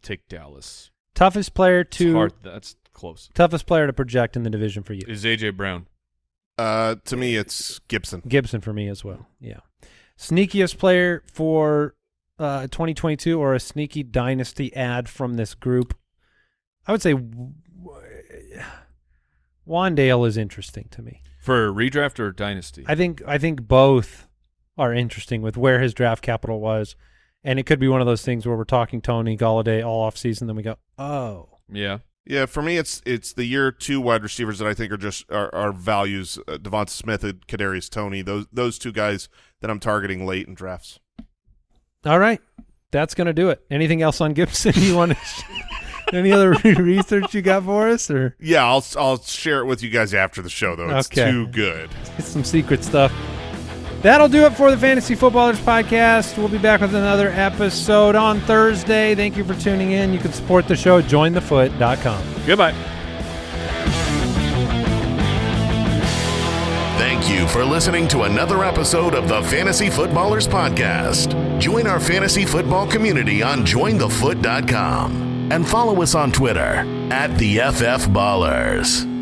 take Dallas. Toughest player to hard. That's close. toughest player to project in the division for you. Is AJ Brown? uh, to me, it's Gibson. Gibson for me as well. Yeah. Sneakiest player for uh, 2022 or a sneaky dynasty ad from this group. I would say w- Wan'Dale is interesting to me. For redraft or dynasty? I think I think both are interesting with where his draft capital was. And it could be one of those things where we're talking Toney Golladay all off season, then we go, oh, yeah. Yeah, for me, it's it's the year two wide receivers that I think are just are, are values. Uh, Devonta Smith and Kadarius Toney. Those those two guys that I'm targeting late in drafts. all right, that's gonna do it. Anything else on Gibson you want to? Any other research you got for us, or Yeah, I'll I'll share it with you guys after the show though. It's Okay. too good. It's some secret stuff. That'll do it for the Fantasy Footballers podcast. We'll be back with another episode on Thursday. Thank you for tuning in. You can support the show at jointhefoot.com. Goodbye. Thank you for listening to another episode of the Fantasy Footballers Podcast. Join our fantasy football community on jointhefoot.com and follow us on Twitter at the FF Ballers.